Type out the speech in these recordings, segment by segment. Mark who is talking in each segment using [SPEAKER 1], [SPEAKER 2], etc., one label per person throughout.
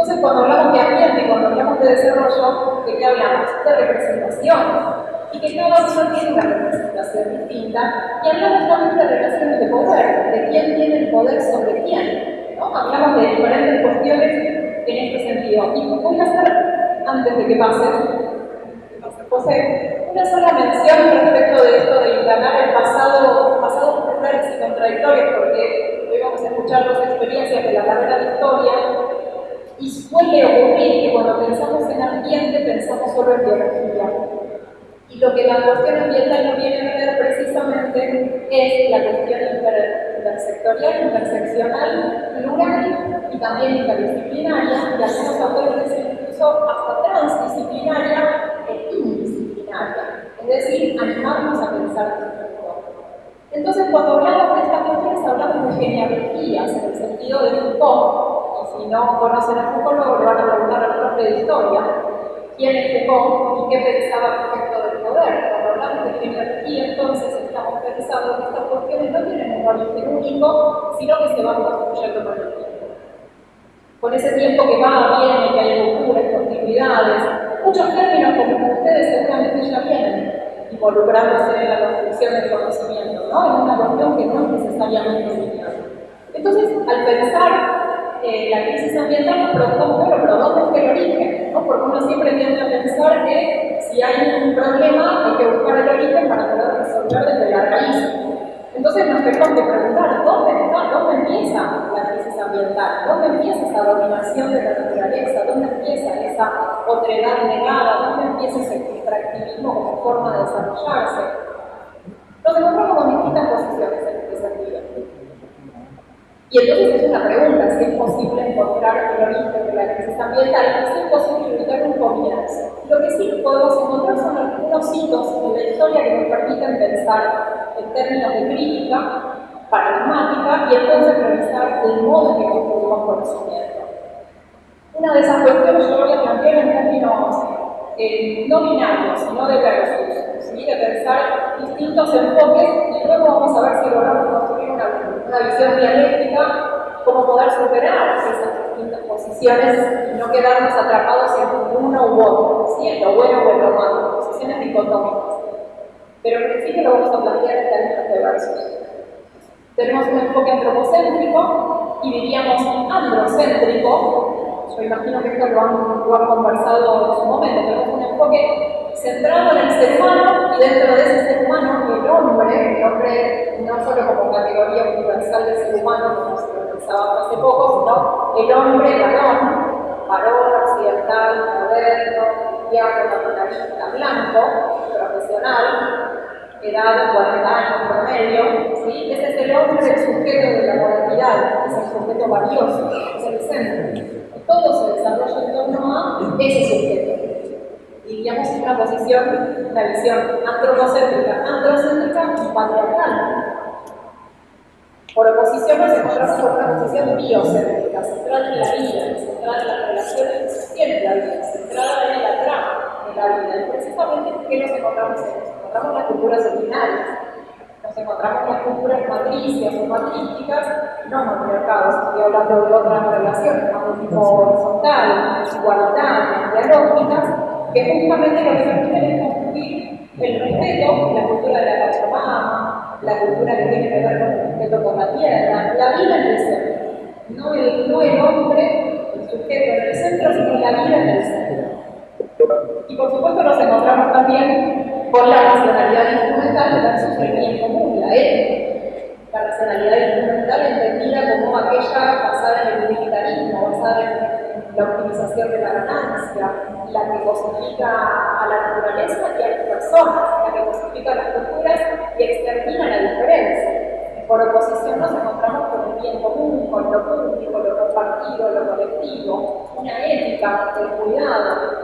[SPEAKER 1] Entonces, cuando hablamos de ambiente, cuando hablamos de desarrollo, ¿de qué hablamos? De representación. Y que cada uno tiene una representación distinta. Y hablamos también de relaciones de poder, de quién tiene el poder sobre quién. Hablamos de diferentes cuestiones en este sentido. Y voy a hacer, antes de que pase, José, una sola mención respecto de esto de indagar el pasado, pasado pasados y contradictorios, porque hoy vamos a escuchar las experiencias de la carrera de historia y suele ocurrir que cuando pensamos en ambiente pensamos solo en biología. Y lo que la cuestión ambiental no viene a ver precisamente es la cuestión intersectorial, interseccional, plural y también interdisciplinaria, y algunos autores incluso hasta transdisciplinaria e indisciplinaria. Es decir, animarnos a pensar entonces, cuando hablamos de estas cuestiones, hablamos de genealogías en el sentido de Foucault, y no conocen a Foucault, le van a preguntar al profe de historia quién es Foucault y qué pensaba respecto del poder. Cuando hablamos de genealogía, entonces estamos pensando que estas cuestiones no tienen un origen único, sino que se van construyendo con el tiempo. Con ese tiempo que va, viene, que hay locuras, continuidades, muchos términos como ustedes seguramente ya vienen involucrándose en la construcción del conocimiento, ¿no? En una cuestión que no es necesariamente lineal. Entonces, al pensar eh, la crisis ambiental, nos preguntamos, bueno, pero ¿dónde está el origen? ¿no? Porque uno siempre tiende a pensar que si hay un problema hay que buscar el origen para poder resolver desde la raíz. Entonces nos tenemos que preguntar, ¿dónde, está, ¿dónde empieza la crisis ambiental? ¿Dónde empieza esa dominación de la naturaleza? ¿Dónde empieza esa otredad negada? ¿Dónde empieza ese extractivismo como forma de desarrollarse? Nos encontramos con distintas posiciones. Y entonces es una pregunta, si es posible encontrar el origen de la crisis ambiental, si es posible ubicar un comienzo. Lo que sí podemos encontrar son algunos hitos en la historia que nos permiten pensar en términos de crítica, paradigmática, y entonces revisar el modo en que construimos conocimiento. Una de esas cuestiones yo voy a plantear en términos eh, no binarios, sino de versus, ¿sí? de pensar distintos enfoques, y luego vamos a ver si logramos construir una, visión dialéctica cómo poder superar esas distintas posiciones y no quedarnos atrapados en uno u otro, ¿sí? en lo bueno o en lo malo, posiciones dicotómicas. Pero en principio lo vamos a plantear en términos de versos. Tenemos un enfoque antropocéntrico y diríamos androcéntrico. Yo imagino que esto lo han, conversado en su momento. Tenemos un enfoque centrado en el ser humano y dentro de ese ser humano el hombre, el hombre no solo como categoría universal del ser humano, como se lo pensaba hace poco, sino el hombre varón, varón occidental, moderno, cristiano, capitalista, blanco, profesional, edad 40 años promedio, ¿sí? ese es el hombre del sujeto de la moralidad, es el sujeto valioso, es el centro. Todo se desarrolla en torno a ese sujeto. Diríamos una posición, una visión antropocéntrica, androcéntrica y patriarcal. Por oposición nos encontramos con una posición biocéntrica, centrada en la vida, centrada en las relaciones en la vida, centrada en la trama de la vida. Y precisamente, ¿qué nos encontramos en eso? encontramos las culturas originales, nos encontramos las culturas matricias o matrísticas, no matriarcados, estoy hablando de otras relaciones, más de tipo horizontal, igualitarias, dialógicas, que justamente lo que permiten es construir el respeto, la cultura de la Pachamama, la cultura que tiene que ver con el respeto por la tierra, la vida en el centro. No el, no el hombre, el sujeto en el centro, sino la vida en el centro. Y por supuesto nos encontramos también por la racionalidad instrumental versus el bien común, la ética. La racionalidad instrumental entendida como aquella basada en el militarismo, basada en la optimización de la ganancia, la que cosifica a la naturaleza y a las personas, la que cosifica a las culturas y extermina la diferencia. Por oposición nos encontramos con el bien común, con lo público, lo compartido, lo colectivo, una ética del cuidado,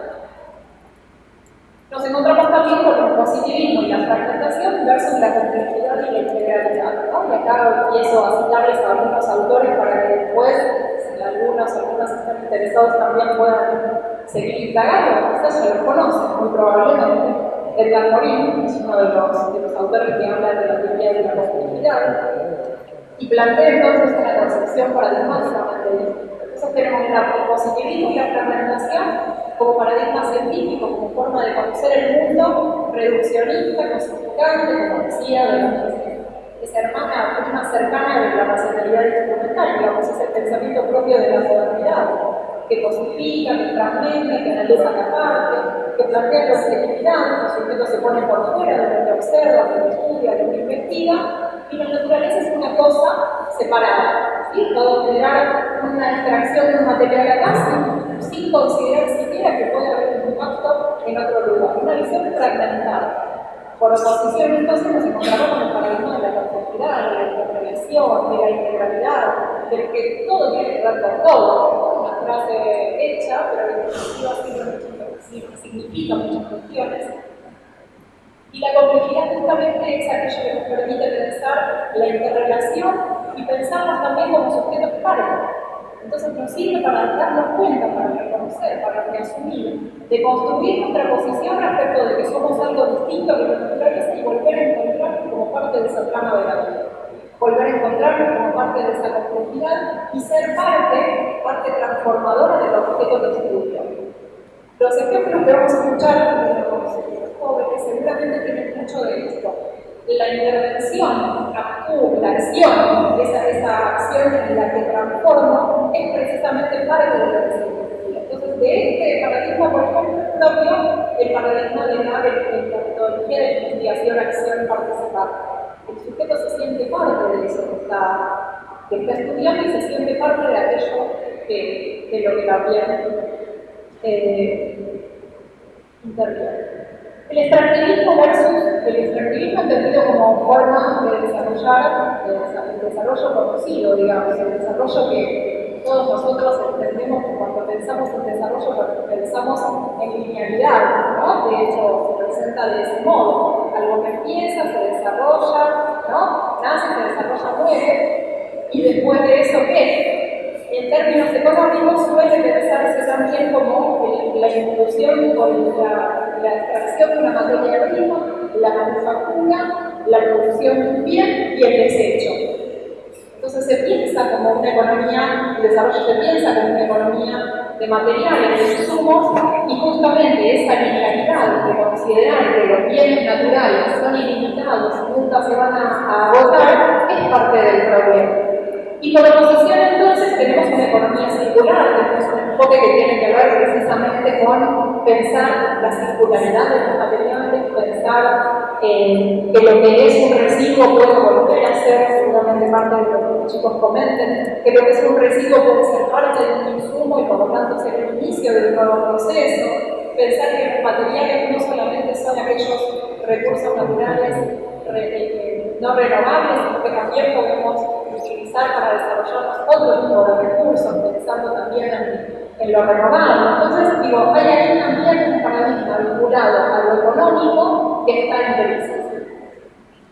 [SPEAKER 1] encontramos también con el positivismo y la fragmentación versus la complejidad y la integralidad. ¿no? Y acá empiezo a citarles a algunos autores para que después, si algunos algunos están interesados, también puedan seguir indagando. Quizás ya los conocen, muy probablemente. Edgar Morin es uno de los, de los autores que habla de la teoría de la complejidad y plantea entonces una concepción paradigmáticamente distinta. Entonces tenemos el positivismo y la fragmentación como paradigma científico, como forma de conocer el mundo, reduccionista, cosificante, como decía, de la que se hermana, prima cercana de la racionalidad instrumental, digamos, es el pensamiento propio de la modernidad, que cosifica, que fragmenta, que analiza la parte, que plantea la objetividad, los sujetos se ponen por fuera de lo que observa, lo que estudia, lo que investiga, y la naturaleza es una cosa separada. ¿sí? Puedo generar una extracción de un material acá sin, considerar siquiera que puede haber un impacto en otro lugar. Una visión fragmentada. Por oposición, entonces, nos encontramos con el paradigma de la complejidad, de la interrelación, de la integralidad, de que todo tiene que ver con todo. Una frase hecha, pero en definitiva significa muchas cuestiones. Y la complejidad justamente es aquello que nos permite pensar la interrelación y pensarnos también como sujetos pares. Entonces nos sirve para darnos cuenta, para reconocer, para reasumir, de construir nuestra posición respecto de que somos algo distinto que la naturaleza y volver a encontrarnos como parte de esa trama de la vida. Volver a encontrarnos como parte de esa complejidad y ser parte, parte transformadora del objeto de estudio. Los ejemplos que vamos a escuchar de los, jóvenes seguramente tienen mucho de esto la intervención, la acción, esa, acción en la que transformo, es precisamente parte de la filosofía. Entonces, de este paradigma, por ejemplo, propio el paradigma de la, metodología de investigación, acción, participar. El sujeto se siente parte de eso que está, estudiando y se siente parte de aquello que, que lo que también eh. El extractivismo versus el extractivismo entendido como forma de desarrollar el desarrollo conocido, digamos, el desarrollo que todos nosotros entendemos cuando pensamos en desarrollo, pensamos en linealidad, ¿no? De hecho, se presenta de ese modo. Algo que empieza, se desarrolla, ¿no? Nace, se desarrolla, muere, y después de eso, ¿qué? En términos económicos suele pensarse también como la inclusión con la la extracción de una materia prima, la manufactura, la producción de un bien y el desecho. Entonces se piensa como una economía, el desarrollo se piensa como una economía de materiales, de insumos, y justamente esa linealidad de considerar que los bienes naturales son ilimitados y nunca se van a agotar es parte del problema. Y por oposición entonces tenemos una economía circular, tenemos un enfoque que tiene que ver precisamente con pensar la circularidad de los materiales, pensar eh, que lo que es un residuo puede volver a ser seguramente parte de lo que los chicos comenten, que lo que es un residuo puede ser parte de un insumo y por lo tanto ser el inicio de un nuevo proceso, pensar que los materiales no solamente son aquellos recursos naturales eh, no renovables, sino que también podemos utilizar para desarrollar otro tipo de recursos, pensando también en, en lo renovable. Entonces, digo, hay ahí también un paradigma vinculado a lo económico que está en crisis.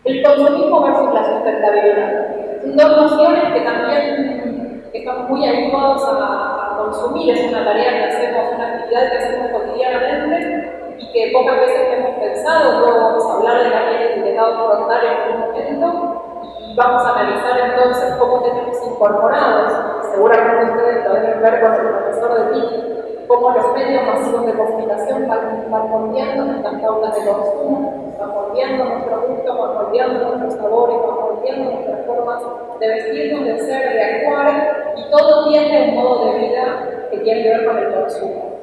[SPEAKER 1] El consumismo versus la sustentabilidad. Son dos nociones que también estamos muy habituados a, consumir, es una tarea que hacemos, una actividad que hacemos cotidianamente y que pocas veces hemos pensado, luego vamos a hablar de la ley de etiquetado frontal en un momento vamos a analizar entonces cómo tenemos incorporados, seguramente ustedes lo deben ver con el profesor de TIC, cómo los medios masivos de comunicación van, van nuestras pautas de consumo, van moldeando nuestro gusto, van moldeando nuestros sabores, van moldeando nuestras formas de vestirnos, de ser, de actuar, y todo tiene un modo de vida que tiene que ver con el consumo.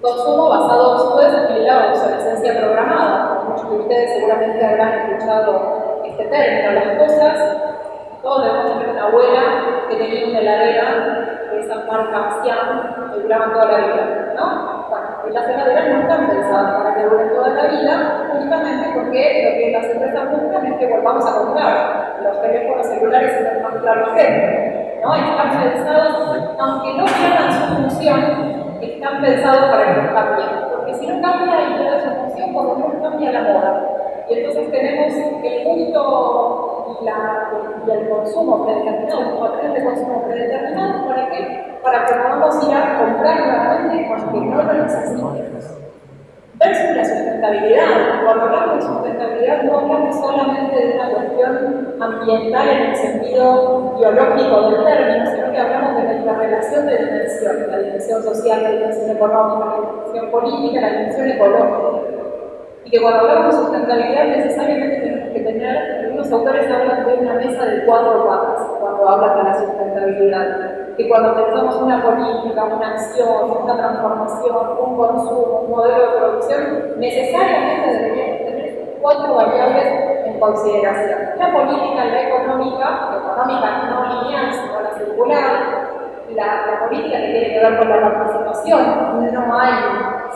[SPEAKER 1] Consumo basado después en la obsolescencia programada. Muchos de ustedes seguramente habrán escuchado este término. Las cosas, todos debemos tener una abuela que tenía una heladera de esa marca que duraban toda la vida, ¿no? Bueno, las heladeras no están pensadas para que duren toda la vida, justamente porque lo que las empresas buscan es que volvamos a comprar los teléfonos celulares y los más gente, ¿no? Están pensados, aunque no pierdan su función, están pensados para que no cambien, porque si no cambia y pierde su función, por lo menos cambia la moda. Y entonces tenemos el gusto y, el consumo predeterminado, los patrones de consumo predeterminados, ¿para qué? Para que podamos ir a comprar nuevamente porque no lo necesitamos. Versus la sustentabilidad, cuando hablamos de sustentabilidad no hablamos solamente de una cuestión ambiental en el sentido biológico del término, sino que hablamos de nuestra relación de dimensión, la dimensión social, la dimensión económica, la dimensión política, la dimensión ecológica. Y que cuando hablamos de sustentabilidad necesariamente tenemos que tener, algunos autores hablan de una mesa de cuatro patas cuando hablan de la sustentabilidad. Que cuando pensamos una política, una acción, una transformación, un consumo, un modelo de producción, necesariamente deberíamos tener cuatro variables en consideración. La política, la económica, la económica no lineal, sino la circular, la, política que tiene que ver con la participación, no hay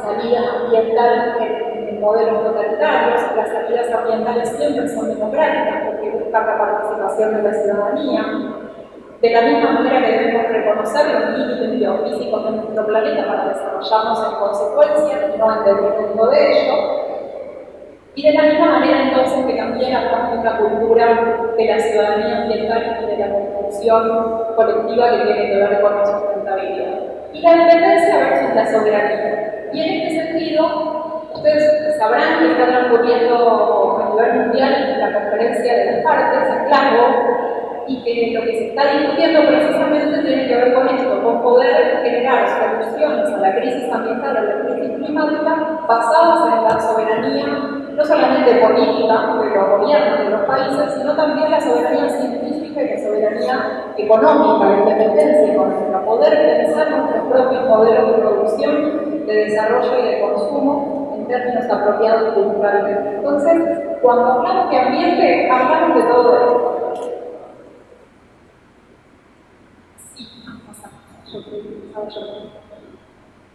[SPEAKER 1] salida ambiental en, modelos totalitarios, las salidas ambientales siempre son democráticas porque buscan la participación de la ciudadanía, de la misma manera que debemos reconocer los límites biofísicos de nuestro planeta para desarrollarnos en consecuencia no en detrimento de ello. Y de la misma manera entonces que también hablamos de una cultura de la ciudadanía ambiental y de la construcción colectiva que tiene que ver con la sustentabilidad. Y la independencia versus la soberanía. Y en este sentido, ustedes sabrán que está transcurriendo a nivel mundial la conferencia de las partes en Glasgow, y que lo que se está discutiendo precisamente tiene que ver con esto, con poder generar soluciones a la crisis ambiental, a la crisis climática, basadas en la soberanía, no solamente política de los gobiernos de los países, sino también la soberanía científica y la soberanía económica, la independencia económica, poder pensar nuestros propios modelos de producción, de desarrollo y de consumo términos apropiados culturalmente. Entonces, cuando hablamos de ambiente, hablamos de todo esto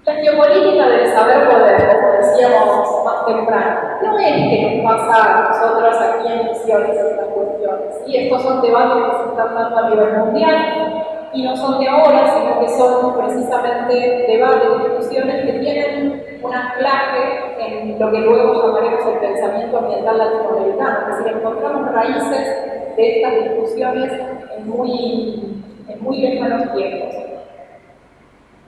[SPEAKER 1] La geopolítica del saber poder, como decíamos más temprano, no es que nos pasa a nosotros aquí en Misiones estas cuestiones. Y estos son debates que se están dando a nivel mundial y no son de ahora, sino que son precisamente debates, discusiones que tienen un anclaje en lo que luego llamaremos el pensamiento ambiental latinoamericano. Es decir, encontramos raíces de estas discusiones en muy, en muy lejanos tiempos.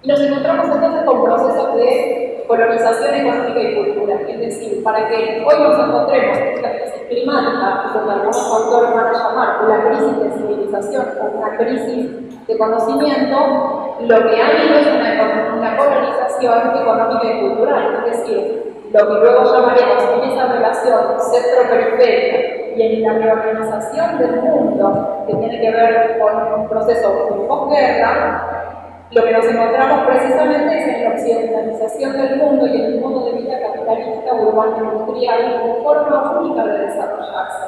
[SPEAKER 1] Y nos encontramos entonces con procesos de colonización económica y cultural. Es decir, para que hoy nos encontremos en esta crisis climática, que algunos autores van a llamar una crisis de civilización o una crisis de conocimiento, lo que ha habido es una, una colonización económica y cultural. Es decir, lo que luego llamaremos en esa relación centro-periferia y en la reorganización del mundo, que tiene que ver con un proceso de posguerra, lo que nos encontramos precisamente es en la occidentalización del mundo y en el modo de vida capitalista urbano industrial como forma única de desarrollarse.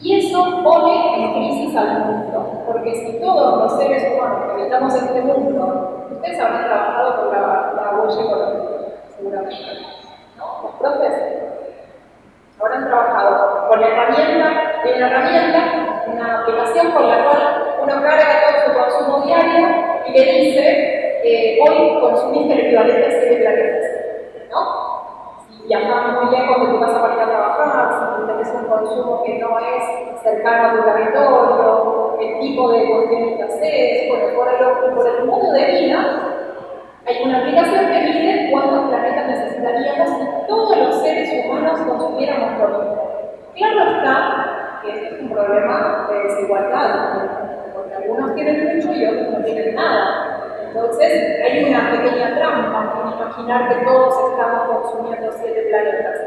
[SPEAKER 1] Y eso pone en crisis al mundo, porque si todos los seres humanos que habitamos este mundo, ustedes habrán trabajado con la, la huella económica, seguramente, ¿no? Los profes habrán trabajado con la herramienta, en la herramienta, una aplicación con la cual uno carga todo su consumo diario y le dice, eh, hoy consumiste el equivalente a 7 planetas, ¿no? Si viajas muy lejos de tu casa para ir a trabajar, si tenés un consumo que no es cercano a tu territorio, el tipo de cuestiones que haces, por el, por el modo de vida, hay una aplicación que mide cuántos planetas necesitaríamos si todos los seres humanos consumiéramos lo mismo. Claro está que este es un problema de desigualdad, algunos tienen mucho y otros no tienen nada. Entonces, hay una pequeña trampa en imaginar que todos estamos consumiendo siete planetas.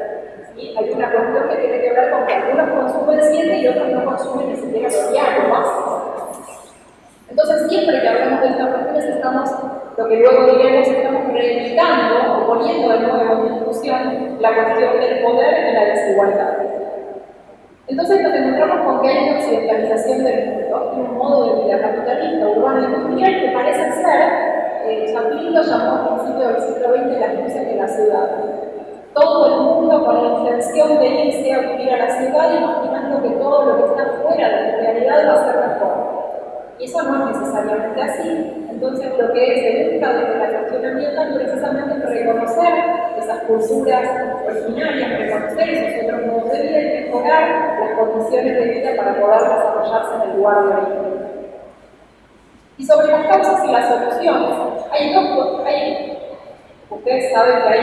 [SPEAKER 1] Hay una cuestión que tiene que ver con que algunos consumen siete y otros no consumen ni siquiera más. Entonces, siempre que hablamos de estas cuestiones, estamos, lo que luego diremos, estamos reivindicando o poniendo de nuevo en discusión la cuestión del poder y la desigualdad. Entonces nos encontramos con que hay una occidentalización del mundo un modo de vida capitalista, urbano y industrial que parece ser, eh, Chaplin lo llamó a principios del siglo XX las luces de la ciudad. Todo el mundo con la intención de irse a vivir a la ciudad imaginando que todo lo que está fuera de la realidad va a ser mejor. Y eso no es necesariamente así. Entonces lo que se busca desde la cuestión ambiental precisamente es reconocer esas culturas originarias, reconocer esos otros modos de vida y mejorar las condiciones de vida para poder desarrollarse en el lugar de origen. Y sobre las causas y las soluciones, hay dos, hay, ustedes saben que hay,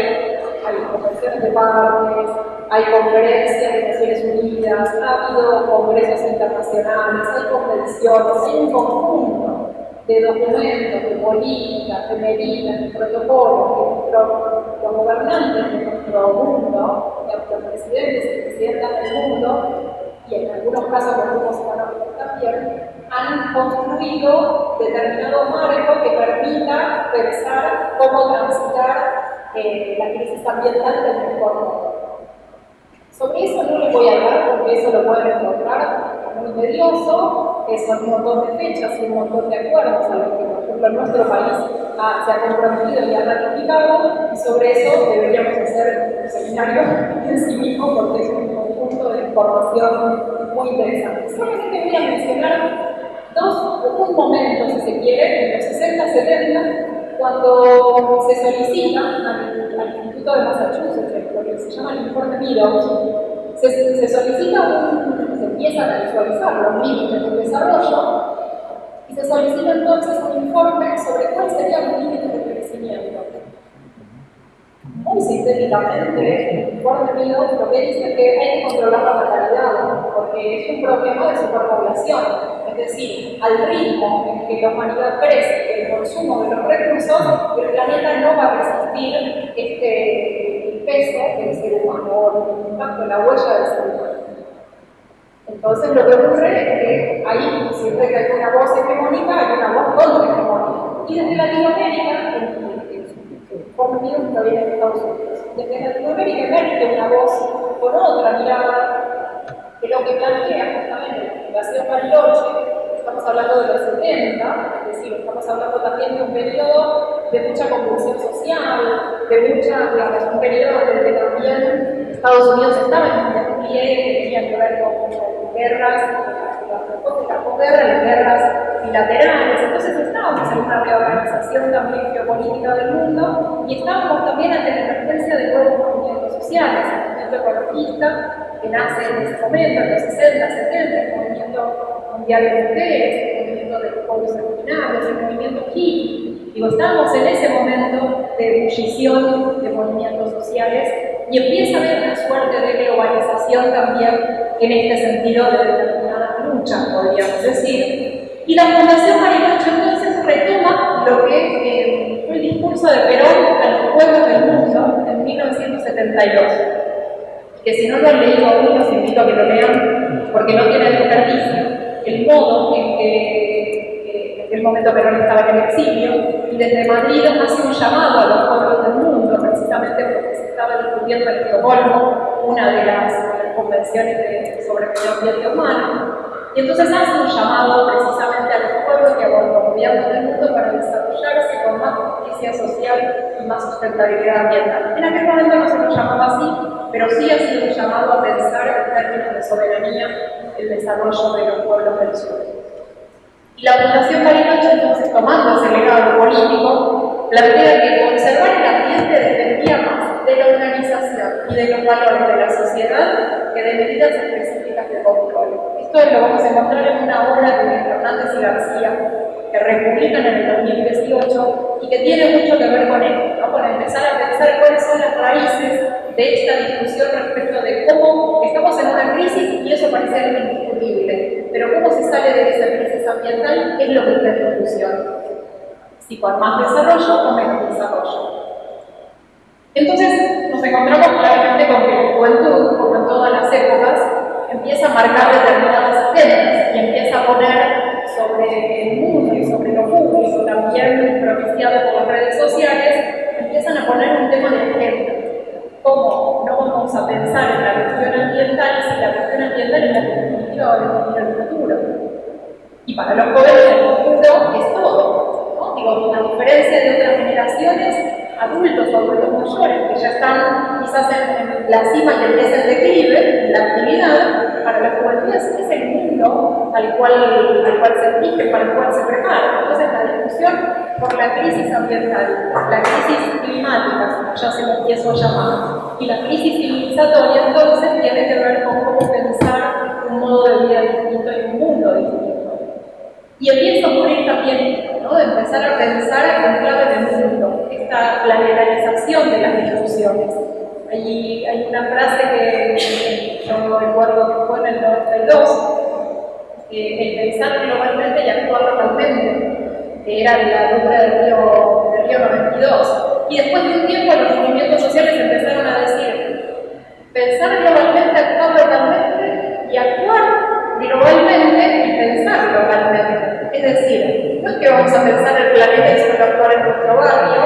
[SPEAKER 1] hay convenciones de partes, hay conferencias de Naciones Unidas, ha habido congresos internacionales, hay convenciones, hay un conjunto de documentos, de políticas, de medidas, de protocolos que los gobernantes de nuestro mundo, los presidentes y presidentas del mundo, y en algunos casos los grupos económicos también, han construido determinado marco que permita pensar cómo transitar eh, la crisis ambiental del mejor modo. Sobre eso no les voy a hablar porque eso lo pueden encontrar muy tedioso, son un montón de fechas y un montón de acuerdos a los que, por ejemplo, nuestro país se ha comprometido y ha ratificado, y sobre eso deberíamos hacer un seminario en sí mismo porque es un conjunto de información muy interesante. Solamente voy a mencionar dos, un momento, si se quiere, en los 60-70, cuando se solicita al, Instituto de Massachusetts, lo que se llama el informe Meadows, se, se solicita un, se empiezan a visualizar los límites del desarrollo y se solicita entonces un informe sobre cuáles serían los límites de crecimiento. Muy sintéticamente, el informe mío lo que dice que hay que controlar la natalidad, porque es un problema de superpoblación. Es decir, al ritmo en que la humanidad crece, el consumo de los recursos, el planeta no va a resistir este, el peso del ser humano o el impacto, la huella del ser humano. Entonces lo que ocurre es que ahí, siempre que hay una voz hegemónica, hay una voz contra-hegemónica. Y desde Latinoamérica, no viene de Estados Unidos, desde Latinoamérica emerge una voz con otra mirada que lo que plantea justamente la Fundación Bariloche, estamos hablando de los 70, es decir, estamos hablando también de un periodo de mucha convulsión social, de mucha, digamos, un periodo en que también Estados Unidos estaba en un que tenía que ver con guerras, posguerra, las guerras bilaterales. Entonces estábamos en una reorganización también geopolítica del mundo y estábamos también ante la emergencia de nuevos movimientos sociales, el movimiento ecologista que nace en ese momento, en los 60, 70, el movimiento mundial de mujeres, el movimiento de los pueblos originarios, el movimiento hippie. Digo, estábamos en ese momento de ebullición de movimientos sociales y empieza a haber una suerte de globalización también en este sentido de determinada podríamos decir. Y la Fundación Marilacho entonces retoma lo que eh, fue el discurso de Perón a los pueblos del mundo en 1972. Que si no lo han leído aún, los invito a que lo lean, porque no tiene desperdicio el modo en que en aquel momento Perón estaba en el exilio, y desde Madrid hace un llamado a los pueblos del mundo, precisamente porque se estaba discutiendo en Estocolmo una de las convenciones sobre medio ambiente humano. Y entonces hace un llamado precisamente a los pueblos y a gobiernos del mundo para desarrollarse con más justicia social y más sustentabilidad ambiental. En aquel momento no se lo llamaba así, pero sí ha sido un llamado a pensar en términos de soberanía el desarrollo de los pueblos del sur. Y la Fundación Bariloche, entonces, tomando ese legado político, plantea que conservar el ambiente dependía más de la organización y de los valores de la sociedad que de medidas específicas de control. Esto lo vamos a encontrar en una obra de Fernández y García, que republican en el 2018 y que tiene mucho que ver con esto, ¿no? con empezar a pensar cuáles son las raíces de esta discusión respecto de cómo estamos en una crisis y eso parece algo indiscutible, pero cómo se sale de esa crisis ambiental es lo que está en discusión. Si con más desarrollo o menos desarrollo. Entonces nos encontramos claramente con que la juventud, como en todas las épocas, empieza a marcar determinadas agendas y empieza a poner sobre el mundo y sobre lo público, también propiciado por las redes sociales, empiezan a poner un tema de agenda. ¿Cómo no vamos a pensar en la cuestión ambiental si la cuestión ambiental es la que definitiva va a definir el futuro? Y para los jóvenes el futuro es todo. ¿no? Digo, a diferencia de otras generaciones, adultos o adultos mayores que ya están quizás en, la cima y empieza el declive, la actividad, para la juventud es, el mundo al cual, al cual se exige, para el cual se prepara. Entonces la discusión por la crisis ambiental, la crisis climática, ya se lo empiezo a llamar, y la crisis civilizatoria entonces tiene que ver con cómo pensar un modo de vida distinto y un mundo distinto. Y empieza a ocurrir también ¿no? de empezar a pensar en clave del mundo, esta planetarización de las discusiones. hay, hay una frase que yo recuerdo que fue en el 92, el pensar globalmente y actuar localmente, que era la río, del río 92. Y después de un tiempo los movimientos sociales empezaron a decir, pensar globalmente, actuar localmente y actuar globalmente y pensar localmente. Es decir, no es que vamos a pensar el planeta y solo actuar en nuestro barrio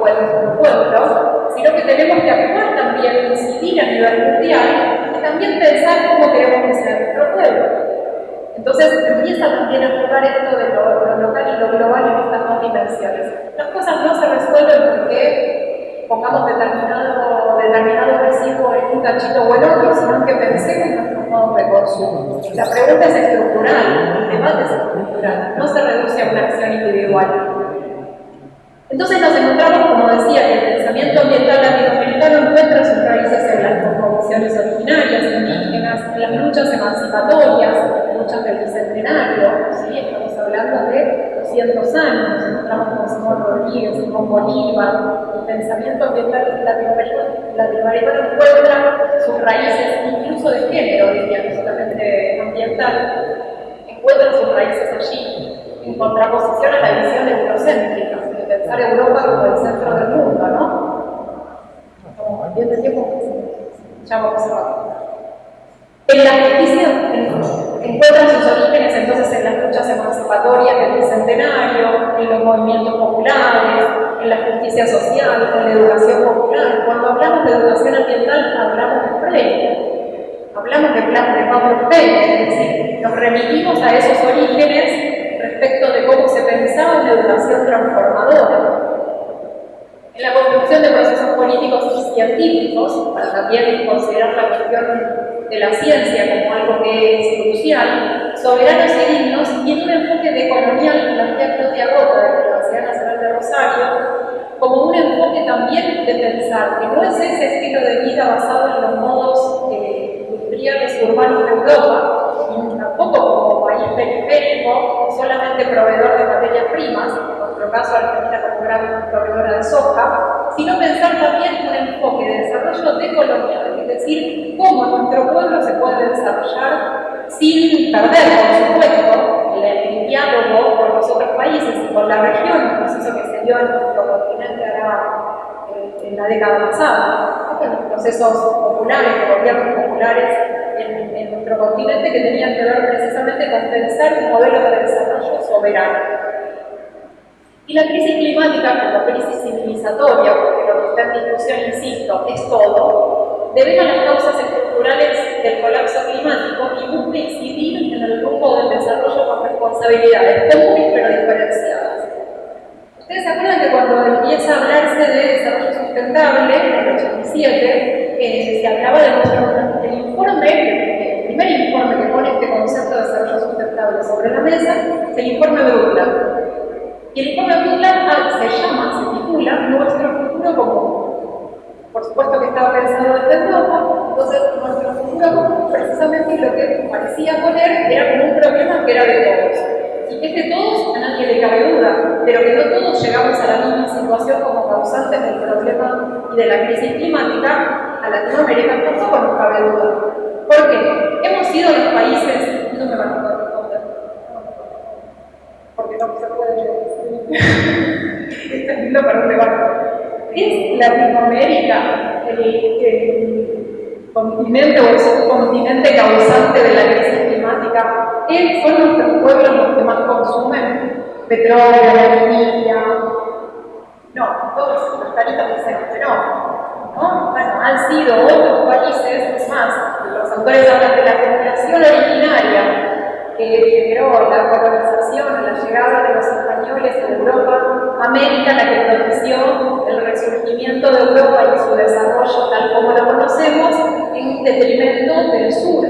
[SPEAKER 1] o en nuestro pueblo, sino que tenemos que actuar también, incidir a nivel mundial y también pensar cómo queremos que sea nuestro pueblo. Entonces empieza también a jugar esto de lo, local y lo global en estas dos dimensiones. Las cosas no se resuelven porque pongamos determinado, determinado residuo en un cachito o en otro, sino que pensemos de consumo. La pregunta es estructural, el debate es estructural, no se reduce a una acción individual. Entonces nos encontramos, como decía, que el pensamiento ambiental latinoamericano encuentra sus raíces en las cosmovisiones originarias, indígenas, en las luchas emancipatorias, luchas del bicentenario, estamos hablando de 200 años, encontramos con Simón Rodríguez, con Bolívar, pensamiento ambiental latinoamericano encuentra sus raíces incluso de género, diría, no solamente ambiental, encuentra sus raíces allí, en contraposición a la visión eurocéntrica, de pensar Europa como el centro del mundo, ¿no? Bien de tiempo, ya vamos a En la justicia, encuentran sus orígenes entonces en las luchas emancipatorias del bicentenario, en los movimientos populares, en la justicia social, en la educación popular. Cuando hablamos de educación ambiental, hablamos de Freire, hablamos de plan de Pablo es decir, nos remitimos a esos orígenes respecto de cómo se pensaba en la educación transformadora. En la construcción de procesos políticos y científicos, para también considerar la cuestión de la ciencia como algo que es crucial, soberanos y dignos, y en un enfoque de colonial, plantea Claudia Gota de la Como un enfoque también de pensar que no es ese estilo de vida basado en los modos eh, industriales urbanos de Europa, y tampoco como país periférico, solamente proveedor de materias primas, en nuestro caso Argentina como gran proveedora de soja, sino pensar también un enfoque de desarrollo decolonial, es decir, cómo nuestro pueblo se puede desarrollar sin perder, por supuesto, el, diálogo con los otros países y con la región, un proceso que se dio en nuestro continente eh, en la década pasada, con los procesos populares, de gobiernos populares en, en nuestro continente que tenían que ver precisamente con pensar un modelo de desarrollo soberano. Y la crisis climática como crisis civilizatoria, porque lo que está en discusión, insisto, es todo, debe a las causas estructurales del colapso climático y busca incidir en el rumbo del desarrollo con responsabilidades comunes pero diferenciadas. Ustedes se acuerdan que cuando empieza a hablarse de desarrollo sustentable, en el 87, eh, se hablaba de nuestro, el informe, el primer informe que pone este concepto de desarrollo sustentable sobre la mesa, es el informe Brundtland. Y el informe Brundtland ah, se llama, se titula Nuestro futuro común. Por supuesto que estaba pensado desde Europa, entonces nuestro futuro precisamente lo que parecía poner era como un problema que era de todos y que es de todos a nadie le cabe duda, pero que no todos llegamos a la misma situación como causantes del problema y de la crisis climática, a Latinoamérica tampoco nos cabe duda. ¿Por qué? Hemos sido los países, no me van a responder, porque no se puede Está lindo para dónde va. ¿Es Latinoamérica el, el continente o el subcontinente causante de la crisis climática ¿Son nuestros pueblos los que más consumen petróleo, energía? No, todos los caritas dicen que no. ¿no? Bueno, han sido otros países, es más, los autores hablan de la generación originaria que generó la colonización, la llegada de los españoles a Europa, América, la que el resurgimiento de Europa y su desarrollo tal como lo conocemos, en detrimento del sur,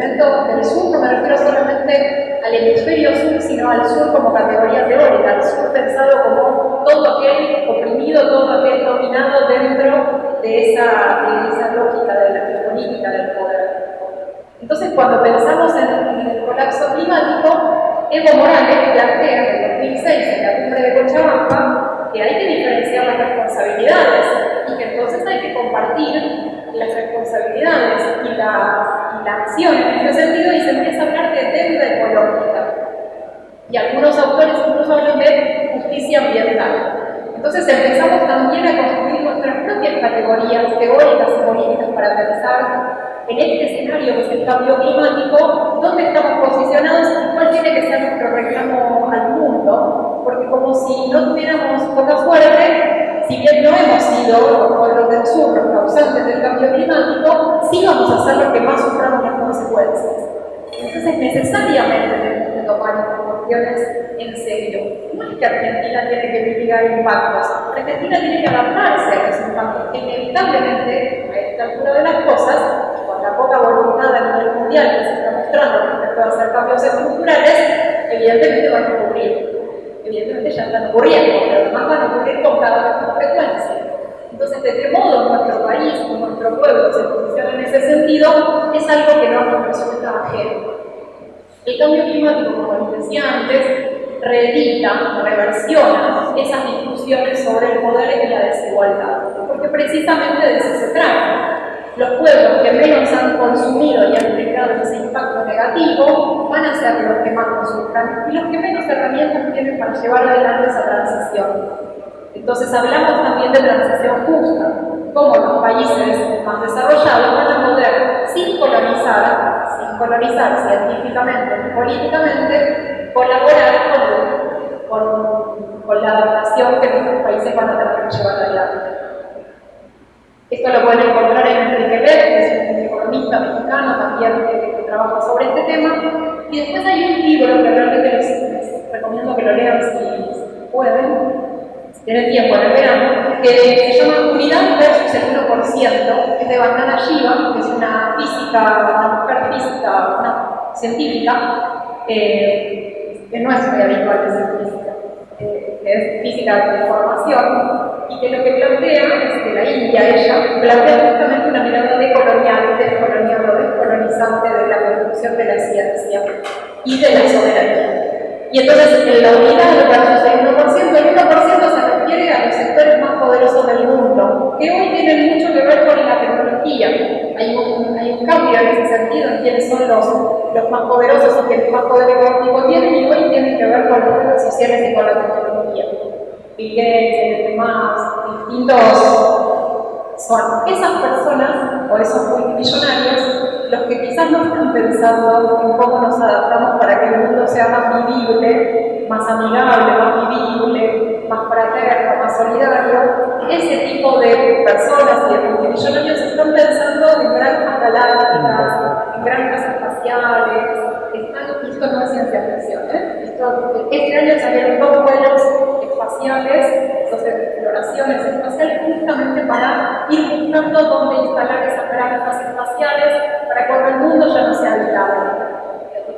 [SPEAKER 1] del sur, no me refiero solamente al hemisferio sur, sino al sur como categoría teórica, al sur pensado como todo aquel oprimido, todo aquel dominado dentro de esa, de esa lógica de la política del poder. Entonces, cuando pensamos en, el colapso climático, Evo Morales plantea en el 2006, en la cumbre de Cochabamba, que hay que diferenciar las responsabilidades y que entonces hay que compartir la, la acción en este sentido y se empieza a hablar de deuda ecológica. Y algunos autores incluso hablan de justicia ambiental. Entonces empezamos también a construir nuestras propias categorías teóricas y políticas para pensar en este escenario que es el cambio climático, dónde estamos posicionados y cuál tiene que ser nuestro reclamo al mundo, porque como si no tuviéramos poca suerte, si bien no hemos sido los pueblos del sur los causantes del cambio climático, sí vamos a ser los que más suframos las consecuencias. Entonces necesariamente tenemos que tomar estas cuestiones en serio. No es que Argentina tiene que mitigar impactos, Argentina tiene que adaptarse a esos impactos, inevitablemente a esta altura de las cosas la poca voluntad a nivel mundial que se está mostrando respecto a hacer cambios estructurales, evidentemente van a ocurrir. Evidentemente ya están ocurriendo, pero además van a ocurrir con cada vez más frecuencia. Entonces, de qué modo nuestro país, nuestro pueblo se posiciona en ese sentido, es algo que no nos resulta ajeno. El cambio climático, como les decía antes, reedita, reversiona esas discusiones sobre el poder y la desigualdad, porque precisamente de eso se trata los pueblos que menos han consumido y han generado ese impacto negativo van a ser los que más consuman y los que menos herramientas tienen para llevar adelante esa transición. Entonces hablamos también de transición justa, cómo los países más desarrollados van a poder, sin colonizar, sin colonizar científicamente ni políticamente, colaborar con, con, con la adaptación que nuestros países van a tener que llevar adelante. Esto lo pueden encontrar en Enrique Beck, que es un economista mexicano también que, trabaja sobre este tema. Y después hay un libro que realmente les, recomiendo que lo lean si, pueden, si tienen tiempo en el que se llama Unidad versus el 1%, que es de Vandana Shiva, que es una física, una mujer física, una científica, eh, que no es muy habitual de ser física, eh, que es física de formación, que lo que plantea es que la India, ella, plantea justamente una mirada decolonial, descolonial o descolonizante de la construcción de la ciencia y de la soberanía. Y entonces en la unidad versus el 1%, el 1% se refiere a los sectores más poderosos del mundo, que hoy tienen mucho que ver con la tecnología. Hay un, cambio en ese sentido en quiénes son los, los más poderosos y quienes más poder económico tienen, y hoy tienen que ver con redes sociales y con la tecnología. Y demás, distintos, son esas personas o esos multimillonarios los que quizás no están pensando en cómo nos adaptamos para que el mundo sea más vivible, más amigable, más vivible, más fraterno, más solidario. Ese tipo de personas y de multimillonarios están pensando en granjas galácticas, en granjas espaciales, están, esto no es ciencia ficción, ¿eh? este año salieron dos vuelos espaciales, dos exploraciones espaciales, justamente para ir buscando dónde instalar esas granjas espaciales para cuando el mundo ya no sea habitable.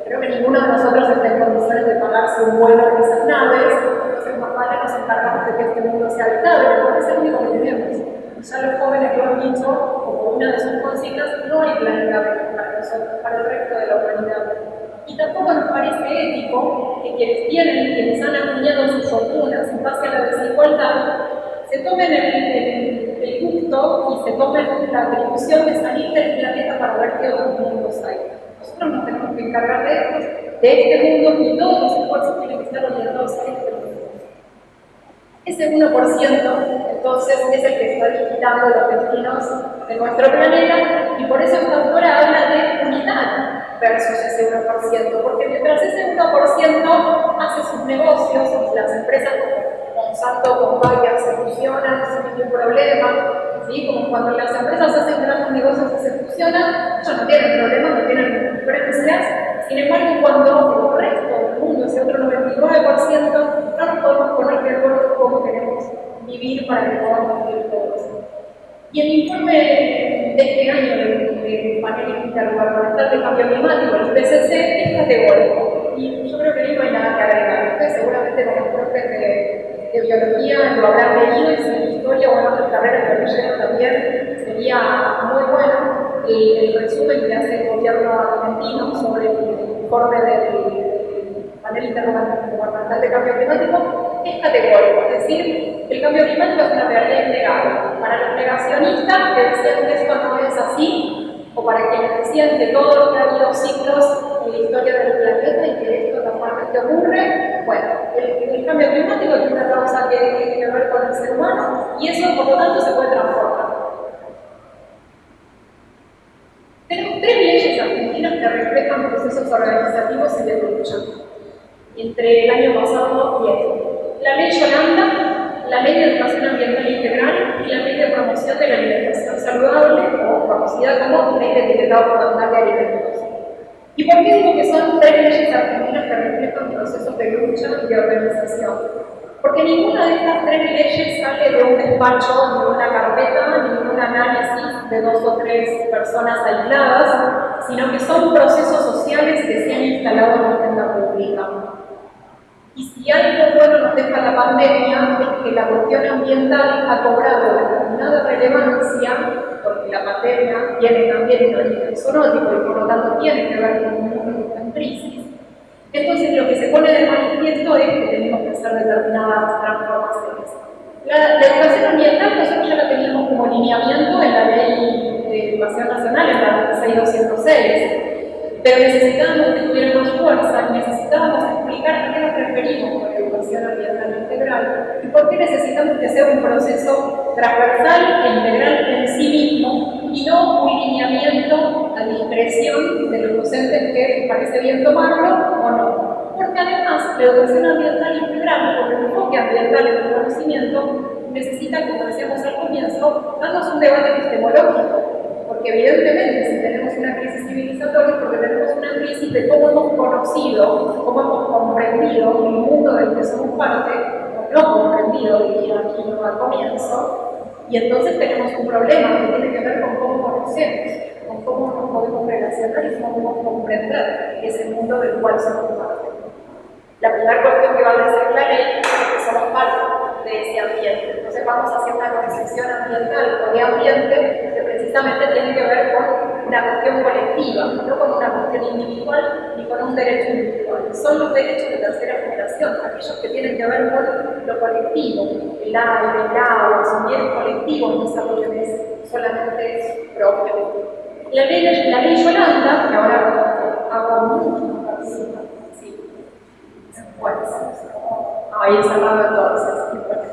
[SPEAKER 1] Creo que ninguno de nosotros está en condiciones de pagarse un vuelo en esas naves, entonces más vale nos encargamos de que este mundo sea habitable, porque es el único que tenemos. Ya los jóvenes lo han dicho, como una de sus consignas, no hay planeta para nosotros, para el resto de la humanidad. Y tampoco nos parece ético que quienes tienen, quienes han acuñado sus fortunas en base a la desigualdad, se tomen el, gusto y se tomen la atribución de salir del planeta para ver qué otros mundos hay. Nosotros nos tenemos que encargar de, de este mundo y todos los esfuerzos tienen que estar orientados a este. Ese 1% entonces es el que está digitando los destinos de nuestro planeta y por eso esta autora habla de unidad versus ese 1%, porque mientras ese 1% hace sus negocios, las empresas como Monsanto, con Bayer se fusionan sin ningún problema, ¿sí? como cuando las empresas hacen grandes negocios y se fusionan, ellos no tienen problemas, no tienen diferencias, sin embargo cuando el resto del mundo, ese otro 99%, no nos podemos poner de vivir para que podamos vivir todos. Y el informe de este año del, panel intergubernamental de cambio climático, el IPCC, es categórico. Y yo creo que ahí no hay nada que agregar. Ustedes seguramente como profes de, de, biología lo habrán leído y si en historia o en otras carreras que leyeron también sería muy bueno el, el resumen que hace el gobierno argentino sobre el informe del panel intergubernamental de cambio climático es categórico, es decir, el cambio climático es una realidad innegable. Para los negacionistas que decían que esto no es así, o para quienes decían que todos que ha habido ciclos en la historia del planeta y que esto normalmente ocurre, bueno, el, cambio climático tiene una causa que tiene que ver con el ser humano y eso por lo tanto se puede transformar. Tenemos tres leyes argentinas que reflejan procesos organizativos y de lucha entre el año pasado y este. La ley Yolanda, la ley de educación ambiental integral y la ley de promoción de la alimentación saludable, o conocida como ley de etiquetado fundamental de alimentos. ¿Y por qué digo que son tres leyes argentinas que reflejan procesos de lucha y de organización? Porque ninguna de estas tres leyes sale de un despacho, de una carpeta, ni de un análisis de dos o tres personas aisladas, sino que son procesos sociales que se han instalado en la agenda pública. Y si algo bueno nos deja la pandemia es que la cuestión ambiental ha cobrado determinada relevancia, porque la pandemia tiene también un origen zoonótico y por lo tanto tiene que ver con un mundo que crisis. Entonces lo que se pone de manifiesto es que tenemos que hacer determinadas transformaciones. La, educación ambiental nosotros ya la teníamos como lineamiento en la ley de educación nacional, en la 6206 pero necesitábamos que tuviera más fuerza, necesitábamos explicar a qué nos referimos con educación ambiental integral y por qué necesitamos que sea un proceso transversal e integral en sí mismo y no un lineamiento a discreción de los docentes que parece bien tomarlo o no. Porque además la educación ambiental integral, por el enfoque ambiental en el conocimiento, necesita, como decíamos al comienzo, darnos un debate epistemológico porque evidentemente si tenemos una crisis civilizatoria, porque tenemos una crisis de cómo hemos conocido, cómo hemos comprendido el mundo del que somos parte, o no comprendido, diría aquí no al comienzo, y entonces tenemos un problema que tiene que ver con cómo conocemos, con cómo nos podemos relacionar y cómo podemos comprender ese mundo del cual somos parte. La primera cuestión que va a decir la ley es que somos parte de ese ambiente. Entonces vamos hacer una concepción ambiental o de ambiente que precisamente tiene que ver con una cuestión colectiva, no con una cuestión individual ni con un derecho individual. Son los derechos de tercera generación, aquellos que tienen que ver con lo colectivo, el aire, el agua, son bienes colectivos, no es algo que es solamente propio. La ley, la ley Yolanda, que ahora hago mucho, ahí cerrado entonces.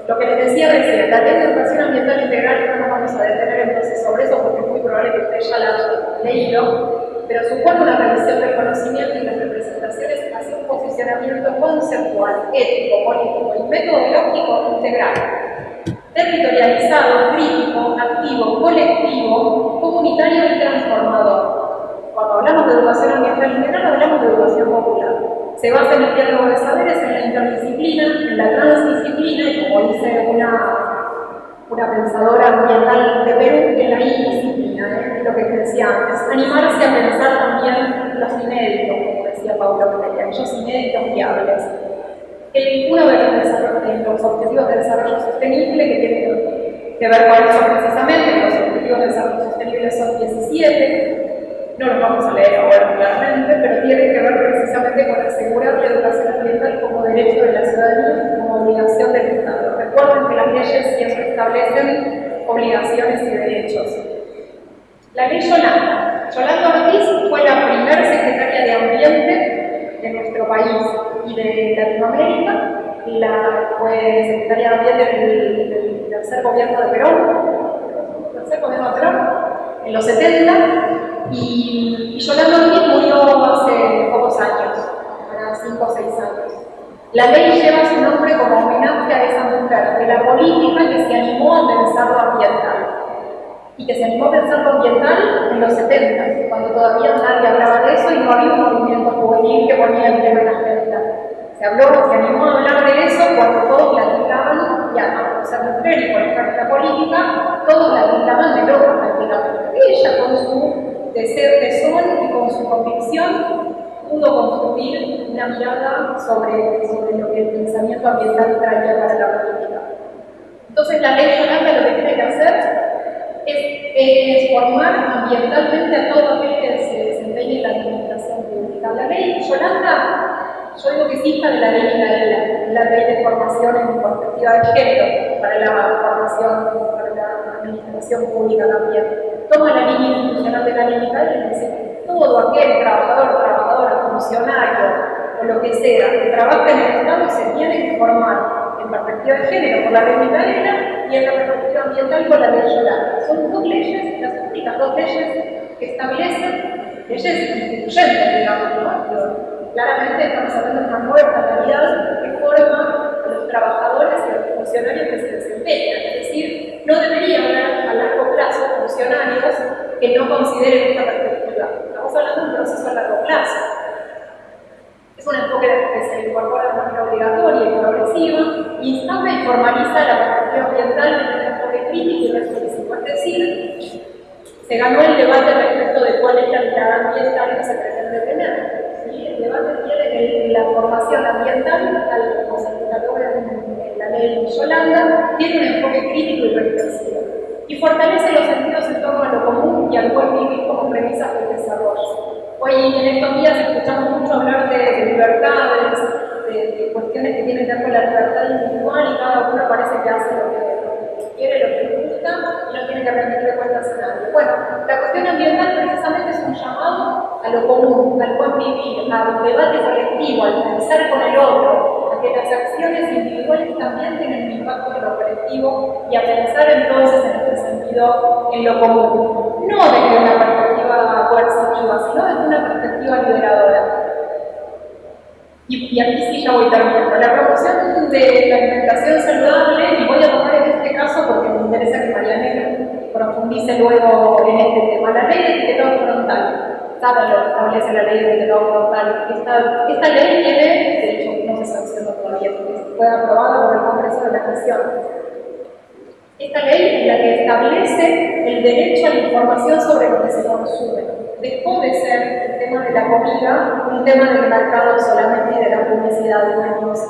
[SPEAKER 1] Lo que les decía recién, la ley de educación ambiental integral no nos vamos a detener entonces sobre eso porque es muy probable que ustedes ya la hayan leído, pero supone una revisión del conocimiento y las representaciones hacia un posicionamiento conceptual, ético, político y metodológico integral, territorializado, crítico, activo, colectivo, comunitario y transformador. Cuando hablamos de educación ambiental integral, hablamos de educación popular se basa en el diálogo de saberes, en la interdisciplina, en la transdisciplina y como dice una, una pensadora ambiental de Perú, en la indisciplina, ¿eh? lo que decía antes, animarse a pensar también los inéditos, como decía Paulo Freire, aquellos inéditos viables. El, uno de los, objetivos de desarrollo sostenible que tiene que ver con eso precisamente, los objetivos de desarrollo sostenible son 17, no lo vamos a leer ahora claramente, pero tiene que ver precisamente con asegurar la educación ambiental como derecho de la ciudadanía, como obligación del Estado. Recuerden que las leyes siempre establecen obligaciones y derechos. La ley Yolanda. Yolanda Ortiz fue la primera secretaria de Ambiente de nuestro país y de Latinoamérica. La, fue secretaria de Ambiente del, del tercer gobierno de Perón, tercer gobierno de Perón, en los 70 y, Yolanda Ortiz murió hace pocos años, para 5 o 6 años. La ley lleva su nombre como homenaje a esa mujer, de la política que se animó a pensar lo ambiental. Y que se animó a pensar lo ambiental en los 70, cuando todavía nadie hablaba de eso y no había un movimiento juvenil que ponía el tema en la agenda. Se habló, se animó a hablar de eso cuando todos platicaban, y a ser mujer y por la política, todos la platicaban de lo prácticamente. Ella con su de ser de sol y con su convicción pudo construir una mirada sobre, sobre lo que el pensamiento ambiental traía para la política. Entonces la ley Yolanda lo que tiene que hacer es, formar ambientalmente a todo aquel que se desempeñe en la administración pública. La ley Yolanda, yo digo que es de la ley Micaela, la ley de formación en perspectiva de género para la formación, para la administración pública también toma la línea institucional de la dice todo aquel trabajador, trabajadora, funcionario o lo que sea que trabaja en el Estado se tiene que formar en perspectiva de género por la ley y en la perspectiva ambiental por la ley Yolanda. Son dos leyes, las únicas dos leyes que establecen leyes instituyentes, digamos, claramente estamos hablando de una nueva realidad que forma a los trabajadores y a los funcionarios que se desempeñan. Que no consideren esta perspectiva. Estamos hablando de un proceso a largo plazo. Es un enfoque que se incorpora de manera obligatoria y progresiva, instaura y formaliza la perspectiva ambiental en un enfoque crítico y reflexivo. Es decir, se ganó el debate respecto de cuál es la mirada ambiental que se pretende tener. El debate tiene que la formación ambiental, tal como se cataloga en la ley Yolanda, tiene un enfoque crítico y reflexivo y fortalece los sentidos en torno a lo común y al buen vivir como premisas del desarrollo. Hoy en estos días escuchamos mucho hablar de, libertades, de, cuestiones que tienen que ver con la libertad individual y cada uno parece que hace lo que, quiere, lo que gusta y no tiene que rendirle cuentas a nadie. Bueno, la cuestión ambiental precisamente es un llamado a lo común, al buen vivir, al debate colectivo, al pensar con el otro, a que las acciones individuales también tienen un impacto en lo colectivo y a pensar entonces en este sentido en lo común. No desde una perspectiva coercitiva, sino desde una perspectiva liberadora. Y, aquí sí ya voy terminando. La promoción de la alimentación saludable, y voy a tomar en este caso porque me interesa que Marianela profundice luego en este tema. La ley de etiquetado frontal. Saben lo que establece la ley de etiquetado frontal. Esta, esta ley tiene, de hecho, no se sancionó todavía, porque fue aprobada por el Congreso de la Nación. Esta ley es la que establece el derecho a la información sobre lo que se consume dejó de ser el tema de la comida un tema del mercado solamente de la publicidad de años.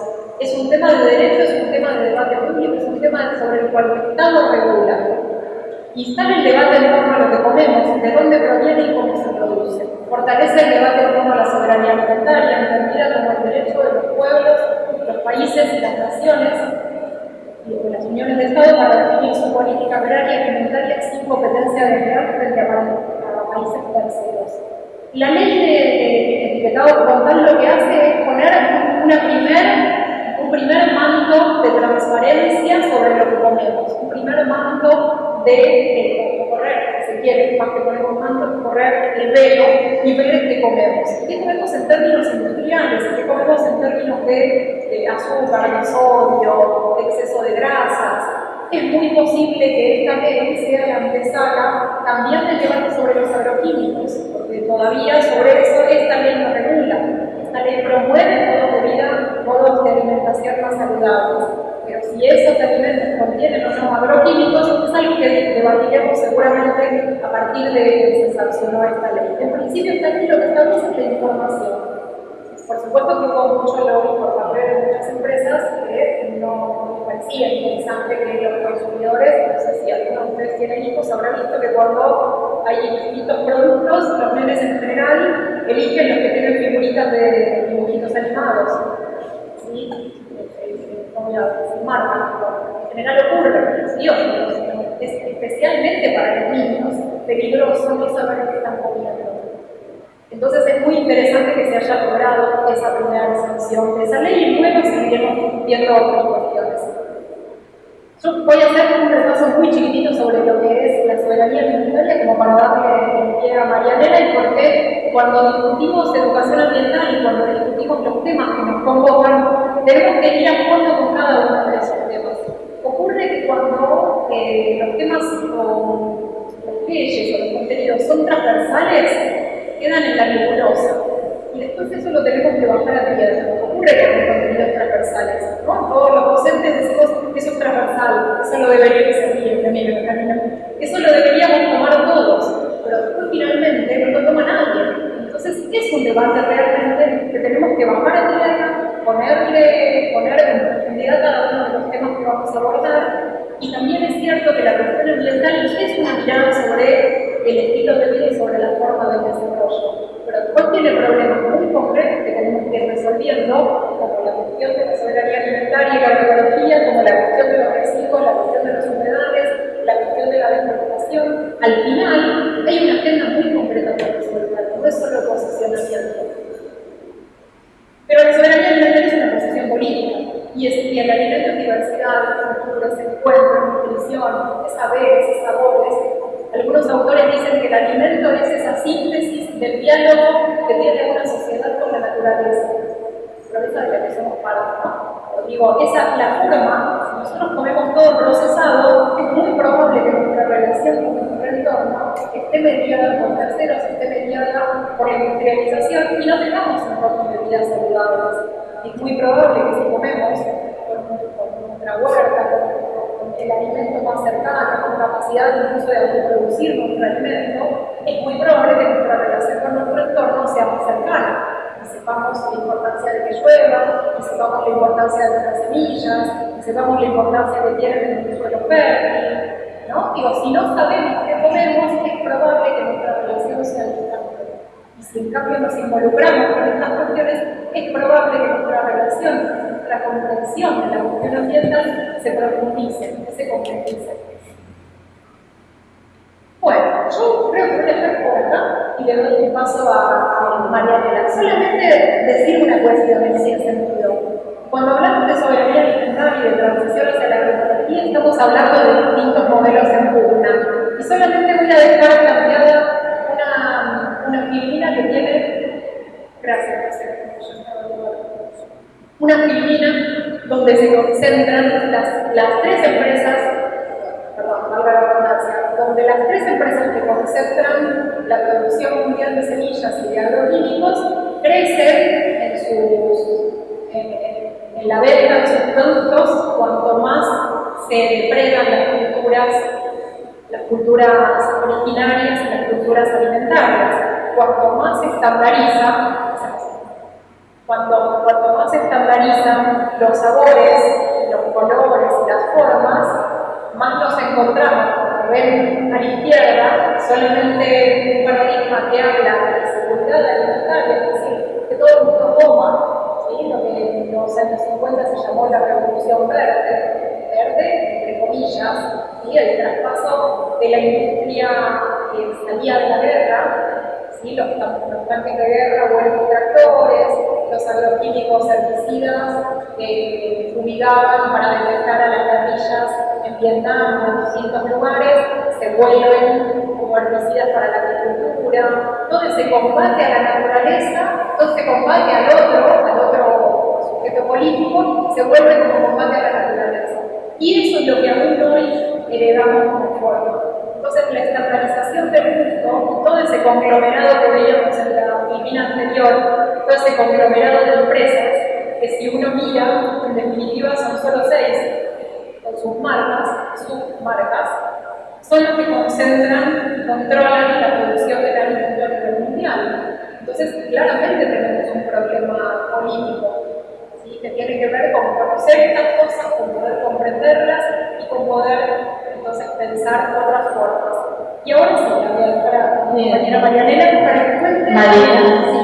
[SPEAKER 1] Es un tema de derecho, es un tema de debate público, es un tema sobre el cual el Estado regula. Y está el debate en torno a lo que comemos, de dónde proviene y cómo se produce. Fortalece el debate en torno a la soberanía alimentaria, entendida como el derecho de los pueblos, los países y las naciones y de las uniones de Estado para definir su política agraria y alimentaria sin competencia de real frente a países terceros. La ley de, etiquetado frontal lo que hace es poner una primer, un primer manto de transparencia sobre lo que comemos, un primer manto de correr, si se quiere, más que poner un manto, correr el velo y ver qué comemos. ¿Qué comemos en términos industriales? ¿Qué comemos en términos de, de azúcar, de sodio, de de grasas? es muy posible que esta ley sea la antesala también del debate sobre los agroquímicos, porque todavía sobre eso esta ley no regula. Esta ley promueve modos de vida, modos de alimentación más saludables. Pero si esos alimentos contienen o no agroquímicos, es algo que debatiremos seguramente a partir de que se sancionó esta ley. En principio, esta ley lo que establece es la información. Por supuesto que hubo mucho lobby por parte de muchas empresas que no parecía interesante que los consumidores, no sé si algunos de ustedes tienen hijos, habrán visto que cuando hay distintos productos, los nenes en general eligen los que tienen figuritas de dibujitos animados. ¿Sí? Como sin marca. En general ocurre, ¿sí? es especialmente para los niños peligroso no saber qué están comiendo. Entonces es muy interesante que se haya logrado esa primera sanción de esa ley y luego seguiremos viendo otras cuestiones. Yo voy a hacer un repaso muy chiquitito sobre lo que es la soberanía alimentaria como para darle pie a Marianela y por qué cuando discutimos educación ambiental y cuando discutimos los temas que nos convocan, tenemos que ir a fondo con cada uno de esos temas. Ocurre que cuando eh, los temas o las leyes o los contenidos son transversales, quedan en la nebulosa. Y después eso lo tenemos que bajar a tierra. Ocurre con los contenidos transversales. ¿no? Todos los docentes decimos eso es transversal, eso lo debería ser bien, Eso lo deberíamos tomar todos, pero después finalmente no lo toma nadie. Entonces es un debate realmente que tenemos que bajar a tierra, ponerle, poner en profundidad cada uno de los temas que vamos a abordar. Y también es cierto que la cuestión ambiental es una mirada sobre el estilo de vida sobre la forma del desarrollo. Pero después tiene problemas muy concretos que tenemos que ir resolviendo, como la cuestión de la soberanía alimentaria y la agroecología, como la cuestión de los residuos, la cuestión de las humedades, la cuestión de la deforestación. Al final, hay una agenda muy concreta para resolver. No es saberes y sabores. Algunos autores dicen que el alimento es esa síntesis del diálogo que tiene una sociedad con la naturaleza. Pero esa de la que somos parte, ¿no? Digo, esa la forma, si nosotros comemos todo procesado, es muy probable que nuestra relación con nuestro entorno esté mediada por terceros, esté mediada por la industrialización y no tengamos entornos de vida saludables. Es muy probable que si comemos con, nuestra huerta, con, el alimento más cercano, con capacidad incluso de autoproducir nuestro alimento, es muy probable que nuestra relación con nuestro entorno sea más cercana. Y sepamos la importancia de que llueva, y sepamos la importancia de semillas, y sepamos la importancia que tienen en un suelo fértil. ¿no? Digo, si no sabemos qué comemos, es probable que nuestra relación sea distante. Y si en cambio nos involucramos con estas cuestiones, es probable que nuestra relación la comprensión de la cuestión ambiental se profundice, que se concretice. Bueno, yo creo que voy a dejar por acá y le doy el paso a, a Marianela. Solamente decir una cuestión en ese sentido. Cuando hablamos de soberanía alimentaria y de transición hacia la agroecología, estamos hablando de distintos modelos en pugna. Y solamente voy a dejar planteada una, una que tiene. Gracias, gracias una filmina donde se concentran las, las tres empresas, perdón, valga la redundancia, donde las tres empresas que concentran la producción mundial de semillas y de agroquímicos crecen en, sus, la venta de sus productos cuanto más se depredan las culturas, las culturas originarias las culturas alimentarias. Cuanto más se estandariza, cuando, cuanto más se estandarizan los sabores, los colores y las formas, más nos encontramos, como ven a la izquierda, solamente un paradigma que habla de la seguridad alimentaria, es decir, que todo el mundo coma, ¿sí? lo que en los años 50 se llamó la revolución verde, verde, entre comillas, y el traspaso de la industria que salía de la guerra ¿sí? los, los, tanques de guerra vuelven tractores, los agroquímicos herbicidas que fumigaban para detectar a las guerrillas en Vietnam o en distintos lugares, se vuelven como herbicidas para la agricultura, donde se combate a la naturaleza, donde se combate al otro, al otro sujeto político, se vuelve como combate a la naturaleza. Y eso es lo que aún hoy heredamos como forma. Entonces, la estandarización del mundo, todo ese conglomerado que veíamos en la filmina anterior, todo ese conglomerado de empresas, que si uno mira, en definitiva son solo seis, con sus marcas, sus marcas, son los que concentran y controlan la producción del alimento a nivel mundial. Entonces, claramente tenemos un problema político ¿sí? que tiene que ver con conocer estas cosas, con poder comprenderlas y con poder entonces pensar otras formas. Y ahora sí, la voy a dejar a mi compañera Marianela para que cuente,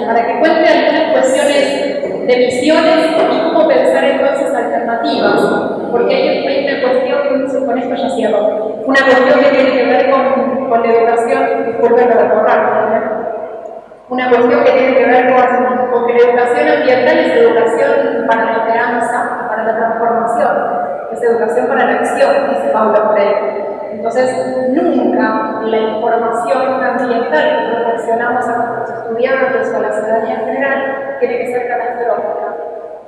[SPEAKER 1] para que cuente algunas cuestiones de visiones y cómo pensar entonces alternativas. Porque hay, una cuestión, con esto ya cierro, una cuestión que tiene que ver con, con la educación, disculpen la borrar, una cuestión que tiene que ver con, que la educación ambiental es educación para la esperanza, para la transformación. Es educación para la acción, dice Paula Freire. Entonces, nunca la información ambiental que proporcionamos a nuestros estudiantes o a la ciudadanía en general tiene que ser catastrófica,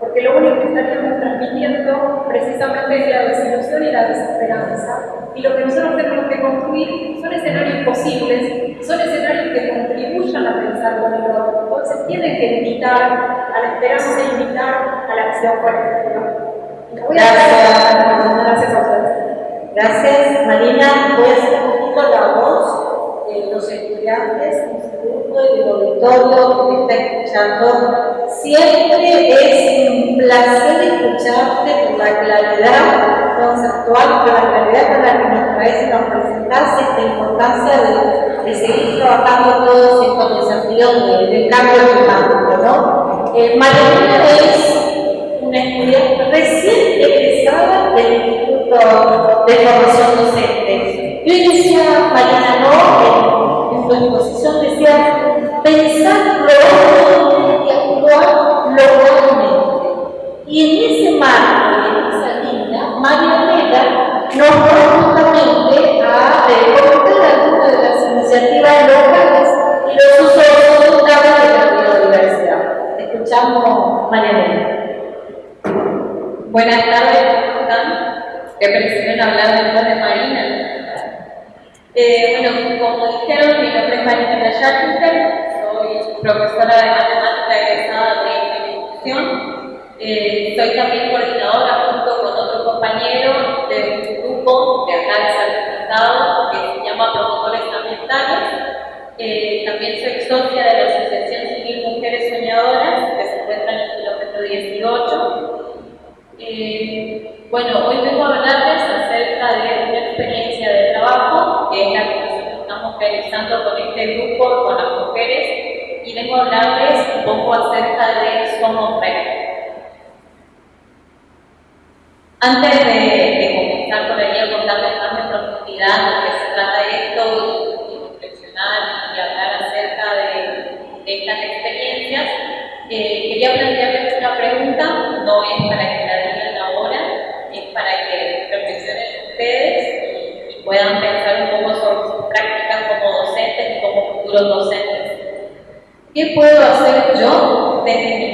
[SPEAKER 1] porque lo único que estaríamos transmitiendo precisamente es la desilusión y la desesperanza. Y lo que nosotros tenemos que construir son escenarios posibles, son escenarios que contribuyan a pensar con el otro. Entonces, tienen que invitar a la esperanza invitar a la acción colectiva.
[SPEAKER 2] Gracias. Gracias a ustedes. Gracias, Marina. Voy a hacer un poquito la voz de los estudiantes, del instituto y del auditorio que está escuchando. Siempre es un placer escucharte por la claridad conceptual, por la claridad con la que nos traes y nos presentas esta importancia de, seguir trabajando todos estos desafíos del cambio climático. ¿no? Eh, es una estudiante recién egresada del Instituto de Formación Docente. Yo decía, Mariana López, en su exposición decía, pensar lo y actuar localmente. Y en ese marco de esa línea, María Marianela nos va justamente a reportar algunas de las iniciativas locales y los usos de la biodiversidad. Escuchamos María Marianela.
[SPEAKER 3] Buenas tardes, ¿cómo están? Que prefieren hablar después de Marina. Eh, bueno, como dijeron, mi nombre es Marina Yachinter, soy profesora de matemática egresada de institución. Eh, soy también coordinadora junto con otro compañero de un grupo de acá de San Estado que se llama Promotores Ambientales. Eh, también soy socia de la este grupo, con las mujeres, y vengo a hablarles un poco acerca de Somos Red. Yo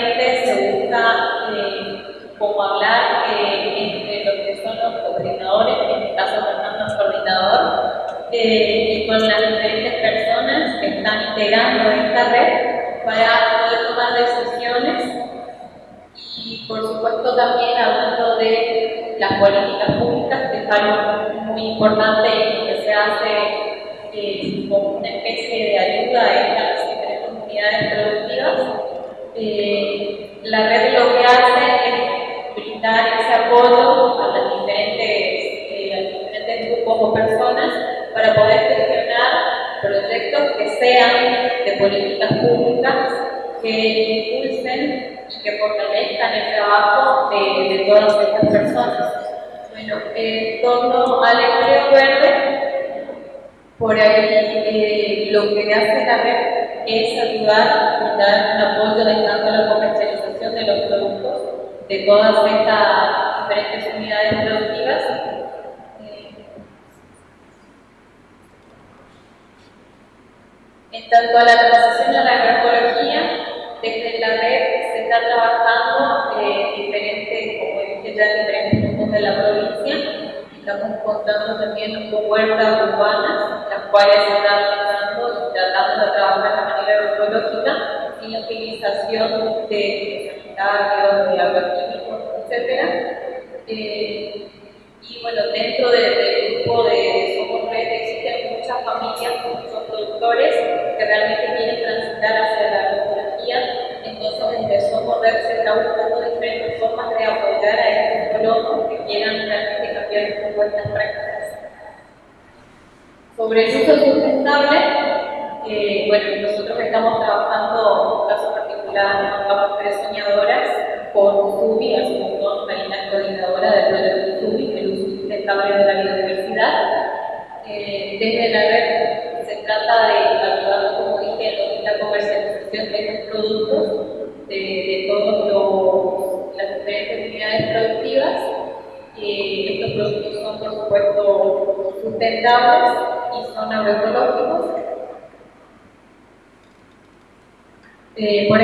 [SPEAKER 3] se eh, como hablar eh, entre lo que son los coordinadores, en este caso Fernando es coordinador, eh, y con las diferentes personas que están integrando esta red para poder tomar decisiones y por supuesto también hablando de las políticas públicas, que es muy importante que se hace como una especie de ayuda a estas diferentes comunidades productivas. Eh, la red lo que hace es brindar ese apoyo a, diferentes, eh, diferentes grupos o personas para poder gestionar proyectos que sean de políticas públicas que impulsen y que fortalezcan el trabajo de, de todas estas personas. Bueno, en torno al empleo verde, por ahí eh, lo que hace la red es ayudar y dar un apoyo de tanto a la comercialización de los productos de todas estas diferentes unidades productivas. En tanto a la transición a la agroecología, desde la red se está trabajando en diferentes, como dije ya, diferentes puntos de la provincia. Estamos contando también con huertas urbanas, las cuales se están tratando de trabajar utilización de sanitarios, de agroquímicos, etc. Eh, y bueno, dentro del grupo de Somos Red existen muchas familias, muchos productores que realmente quieren transitar hacia la agroecología. Entonces, desde Somos Red se está buscando diferentes formas de apoyar a estos colonos que quieran realmente cambiar poco estas prácticas. Sobre el uso sustentable, eh, bueno, estamos trabajando, un caso particular, con tres soñadoras, con SUBI, hace un montón, Marina coordinadora del proyecto SUBI, el uso sustentable de la biodiversidad. Eh, desde la red se trata de ayudar, como dije, la comercialización de estos productos, de, de todas las diferentes unidades productivas. Eh, estos productos son, por supuesto, sustentables y son agroecológicos. Eh, por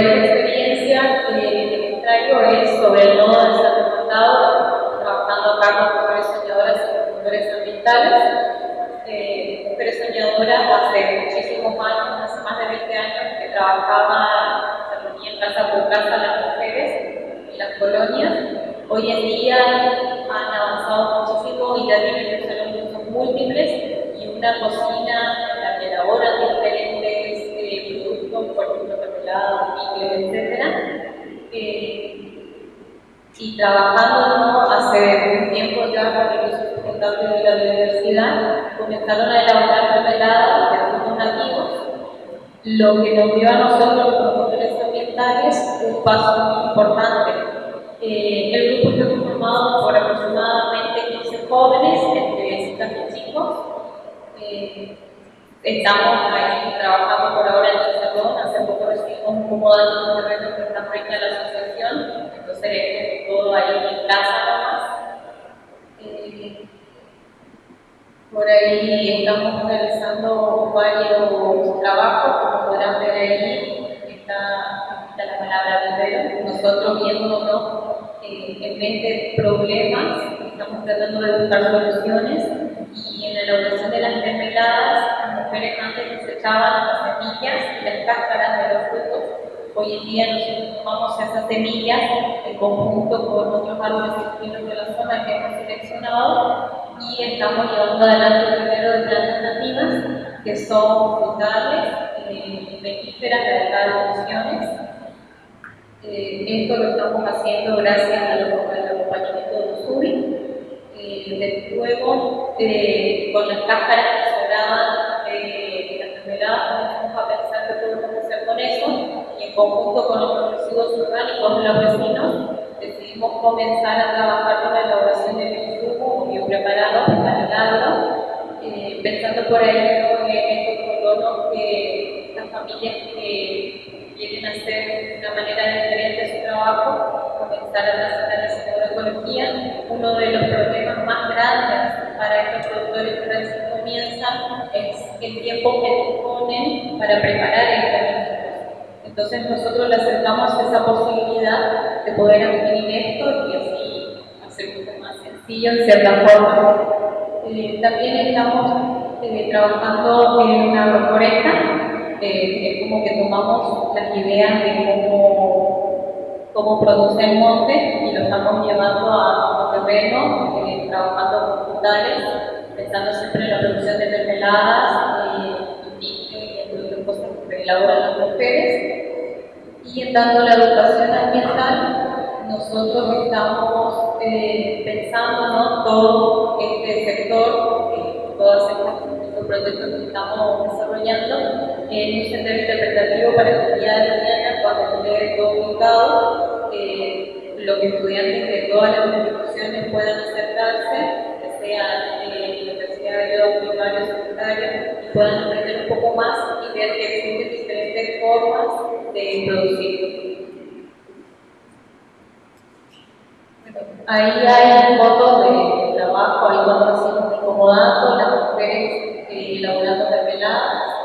[SPEAKER 3] semillas en conjunto con otros árboles distintos de la zona que hemos seleccionado y estamos llevando adelante el primero de plantas nativas que son frutales, eh, melíferas de funciones. Eh, esto lo estamos haciendo gracias al acompañamiento de Usuri. Eh, luego, eh, con las cáscaras que conjunto con los residuos orgánicos de los vecinos decidimos comenzar a trabajar con la elaboración de bioinsumos biopreparados para el agro, eh, pensando por ahí en estos colonos que estas familias que quieren hacer de una manera diferente su trabajo, comenzar a hacia la agroecología. Uno de los problemas más grandes para estos productores que recién comienzan es el tiempo que disponen para preparar el alimento. Entonces nosotros le acercamos esa posibilidad de poder adquirir esto y así hacer un más sencillo en cierta forma. Eh, también estamos eh, trabajando en una agroforesta, eh, es como que tomamos las ideas de cómo, cómo produce el monte y lo estamos llevando a terreno, trabajando con frutales, pensando siempre en la producción de mermeladas y cosas que elaboran las mujeres y dando la educación ambiental, nosotros estamos eh, pensando todo este sector, eh, todos estos proyectos que estamos desarrollando, en un sendero interpretativo para que el día de mañana, cuando esté todo ubicado, eh, los estudiantes de todas las instituciones puedan acercarse, que sea en la universidad primario, secundario, y puedan aprender un poco más y ver que existen diferentes formas de producir. Ahí hay fotos de trabajo, cuando hacemos incomodando, las mujeres eh, elaborando mermeladas.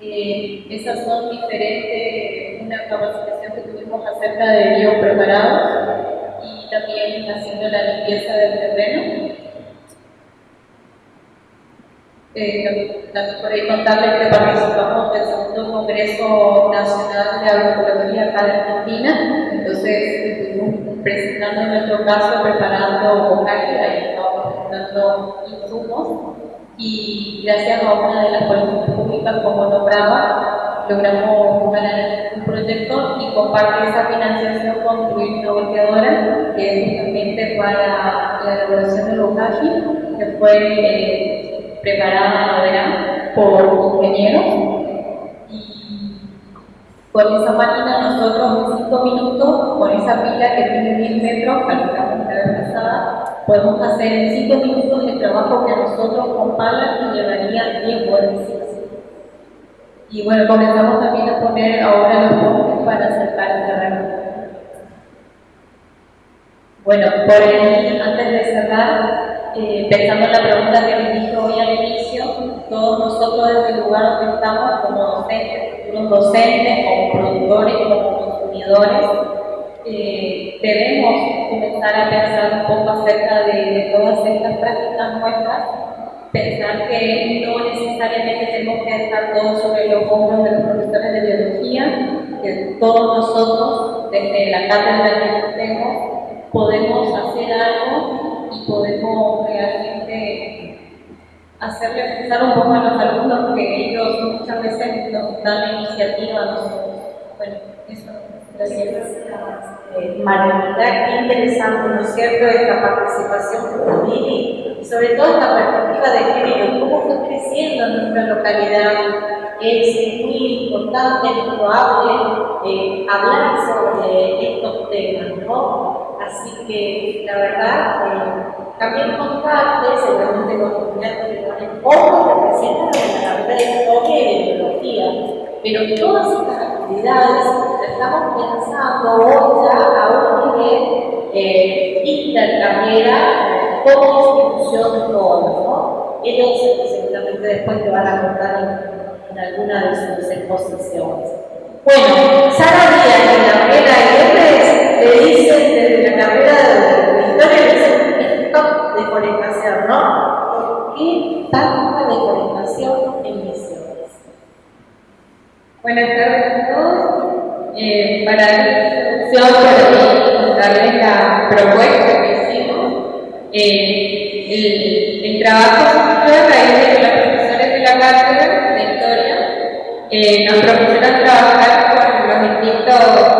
[SPEAKER 3] Eh, esas son diferentes, una capacitación que tuvimos acerca de biopreparados y también haciendo la limpieza del terreno. Eh, también por ahí contarles que participamos del segundo Congreso Nacional de Agroecología acá de Argentina, entonces presentando en nuestro caso, preparando bocaje, ahí estábamos presentando insumos. Y gracias a una de las políticas públicas como nombraba, logramos ganar un proyecto y compartir esa financiación una volteadora que es justamente para la elaboración del bocaje, que fue eh, preparada verán, por ingenieros y con esa máquina nosotros en 5 minutos, con esa pila que tiene 10 metros, calculamos la vez pasada, podemos hacer en 5 minutos el trabajo que a nosotros con pala nos llevaría 10 vueltas. Y bueno, comenzamos también a poner ahora los postes para acercar el terreno. Bueno, por ahí, antes de cerrar, eh, pensando en la pregunta que me dije hoy al inicio, todos nosotros desde el lugar donde estamos como docentes, futuros docentes, como productores, como consumidores, eh, debemos comenzar a pensar un poco acerca de, de todas estas prácticas nuestras pensar que no necesariamente tenemos que dejar todo sobre los hombros de los profesores de biología, que todos nosotros, desde la cátedra que tenemos, podemos hacer algo y podemos realmente hacerle pensar un poco a los alumnos que ellos muchas veces nos dan la iniciativa nosotros. Bueno, eso. Gracias.
[SPEAKER 2] Eh, qué interesante, ¿no es cierto?, esta participación juvenil y sobre todo esta perspectiva de género, cómo fue creciendo en nuestra localidad. Es muy importante, probable eh, hablar sobre estos temas, ¿no? Así que, la verdad, eh, también contarte, seguramente los estudiantes que van en poco representan la carrera y de biología, pero todas estas actividades estamos pensando hoy ya a un nivel eh, intercarrera como institución toda, ¿no? Ellos seguramente después te van a contar en, alguna de sus exposiciones. Bueno, Sara Díaz y le la
[SPEAKER 4] introducción, para contarles la propuesta que hicimos. Eh, el, el, trabajo surgió a raíz de que los profesores de la cátedra de historia eh, nos propusieron trabajar con los distintos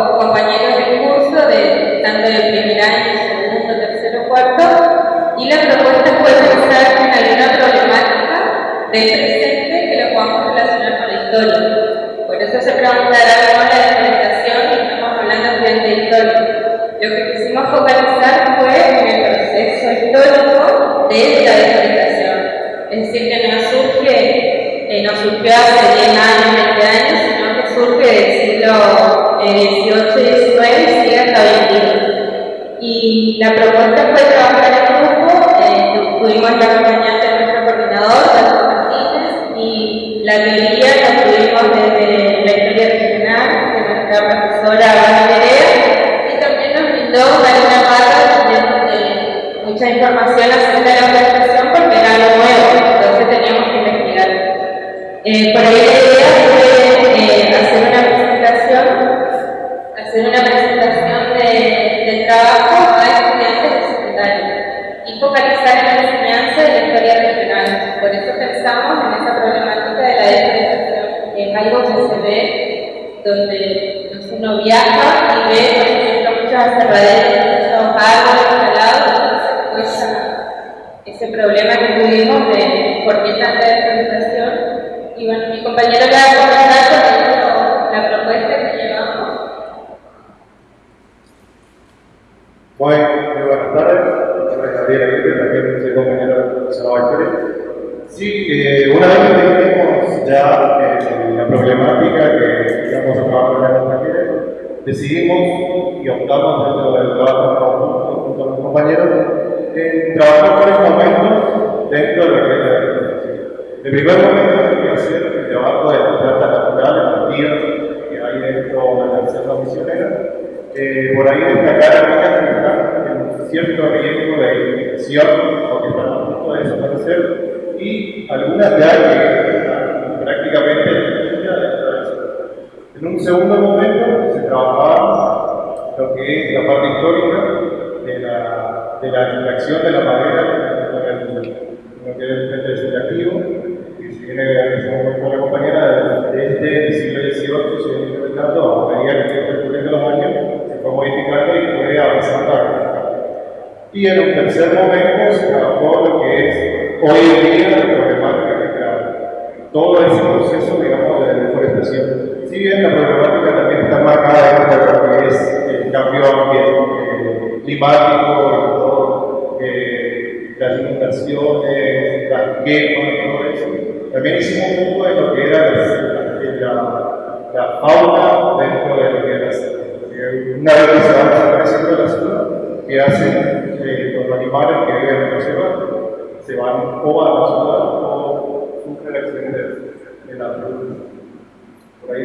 [SPEAKER 4] Y la propuesta fue trabajar en grupo, eh, tuvimos la acompañante de nuestro coordinador, Carlos Martínez, y la teoría la tuvimos desde la profesora viaja y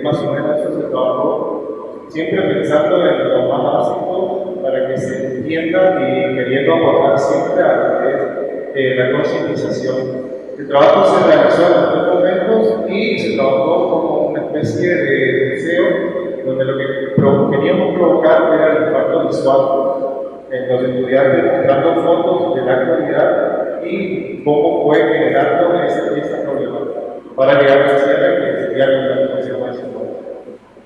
[SPEAKER 5] más menos se trabajó, siempre pensando en lo más básico para que se entienda y queriendo aportar siempre a lo que eh, la concientización. El trabajo se realizó en los tres momentos y se trabajó como una especie de deseo donde lo que queríamos provocar era el impacto visual en los estudiantes mostrando fotos de la actualidad y cómo fue generando
[SPEAKER 6] este, esa, esa problemática para llegar a la que sería どうも。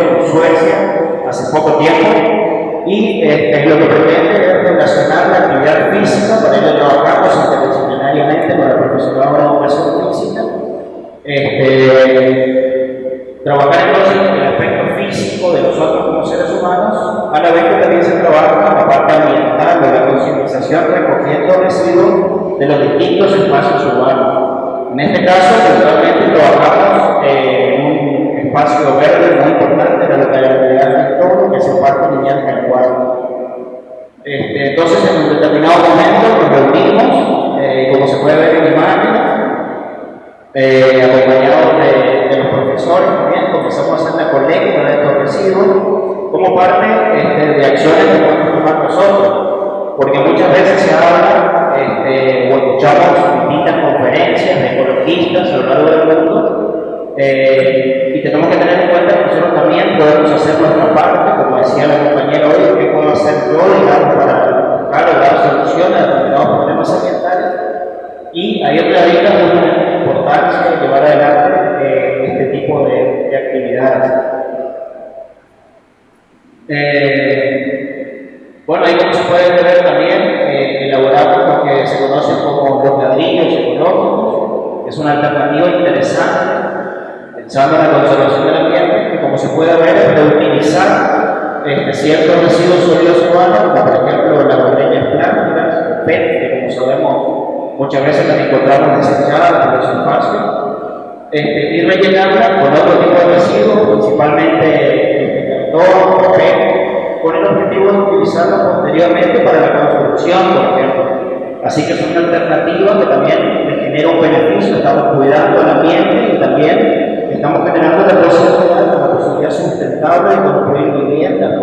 [SPEAKER 6] en Suecia hace poco tiempo y eh, lo que pretende es relacionar la actividad física, para ello trabajamos interdisciplinariamente con el profesorado de educación física, este, trabajar entonces el aspecto físico de nosotros como seres humanos, a la vez que también se trabaja con la parte ambiental, de la concientización, recogiendo residuos de los distintos espacios urbanos. En este caso, principalmente trabajamos eh, espacio verde muy importante, la notabilidad del entorno, que es el parque lineal en el cual. Este, entonces, en un determinado momento nos reunimos, eh, como se puede ver en la imagen, eh, acompañados de, los profesores también, comenzamos a hacer la colecta de estos residuos como parte este, de acciones que podemos tomar nosotros, porque muchas veces se habla este, o escuchamos distintas conferencias de ecologistas a lo largo del mundo eh, y tenemos que tener en cuenta que nosotros también podemos hacer nuestra parte, como decía la compañera hoy, que puedo hacer yo, para buscar dar soluciones a determinados problemas ambientales y hay otra vista la importancia de llevar adelante eh, este tipo de, de actividades. Eh, bueno, ahí como se puede ver también, elaboramos lo que se conoce como los ladrillos ecológicos, es una alternativa interesante, pensando en la conservación del ambiente, que como se puede ver es reutilizar este, ciertos residuos sólidos humanos, como por ejemplo las botellas plásticas, PET, que como sabemos muchas veces las encontramos desechadas en los espacios, este, y rellenarla con otro tipo de residuos, principalmente este, cartón, papel, con el objetivo de utilizarlo posteriormente para la construcción, por ejemplo. Así que es una alternativa que también le genera un beneficio, estamos cuidando el ambiente estamos generando depósitos reales para desarrollarse sustentable y construir vivienda,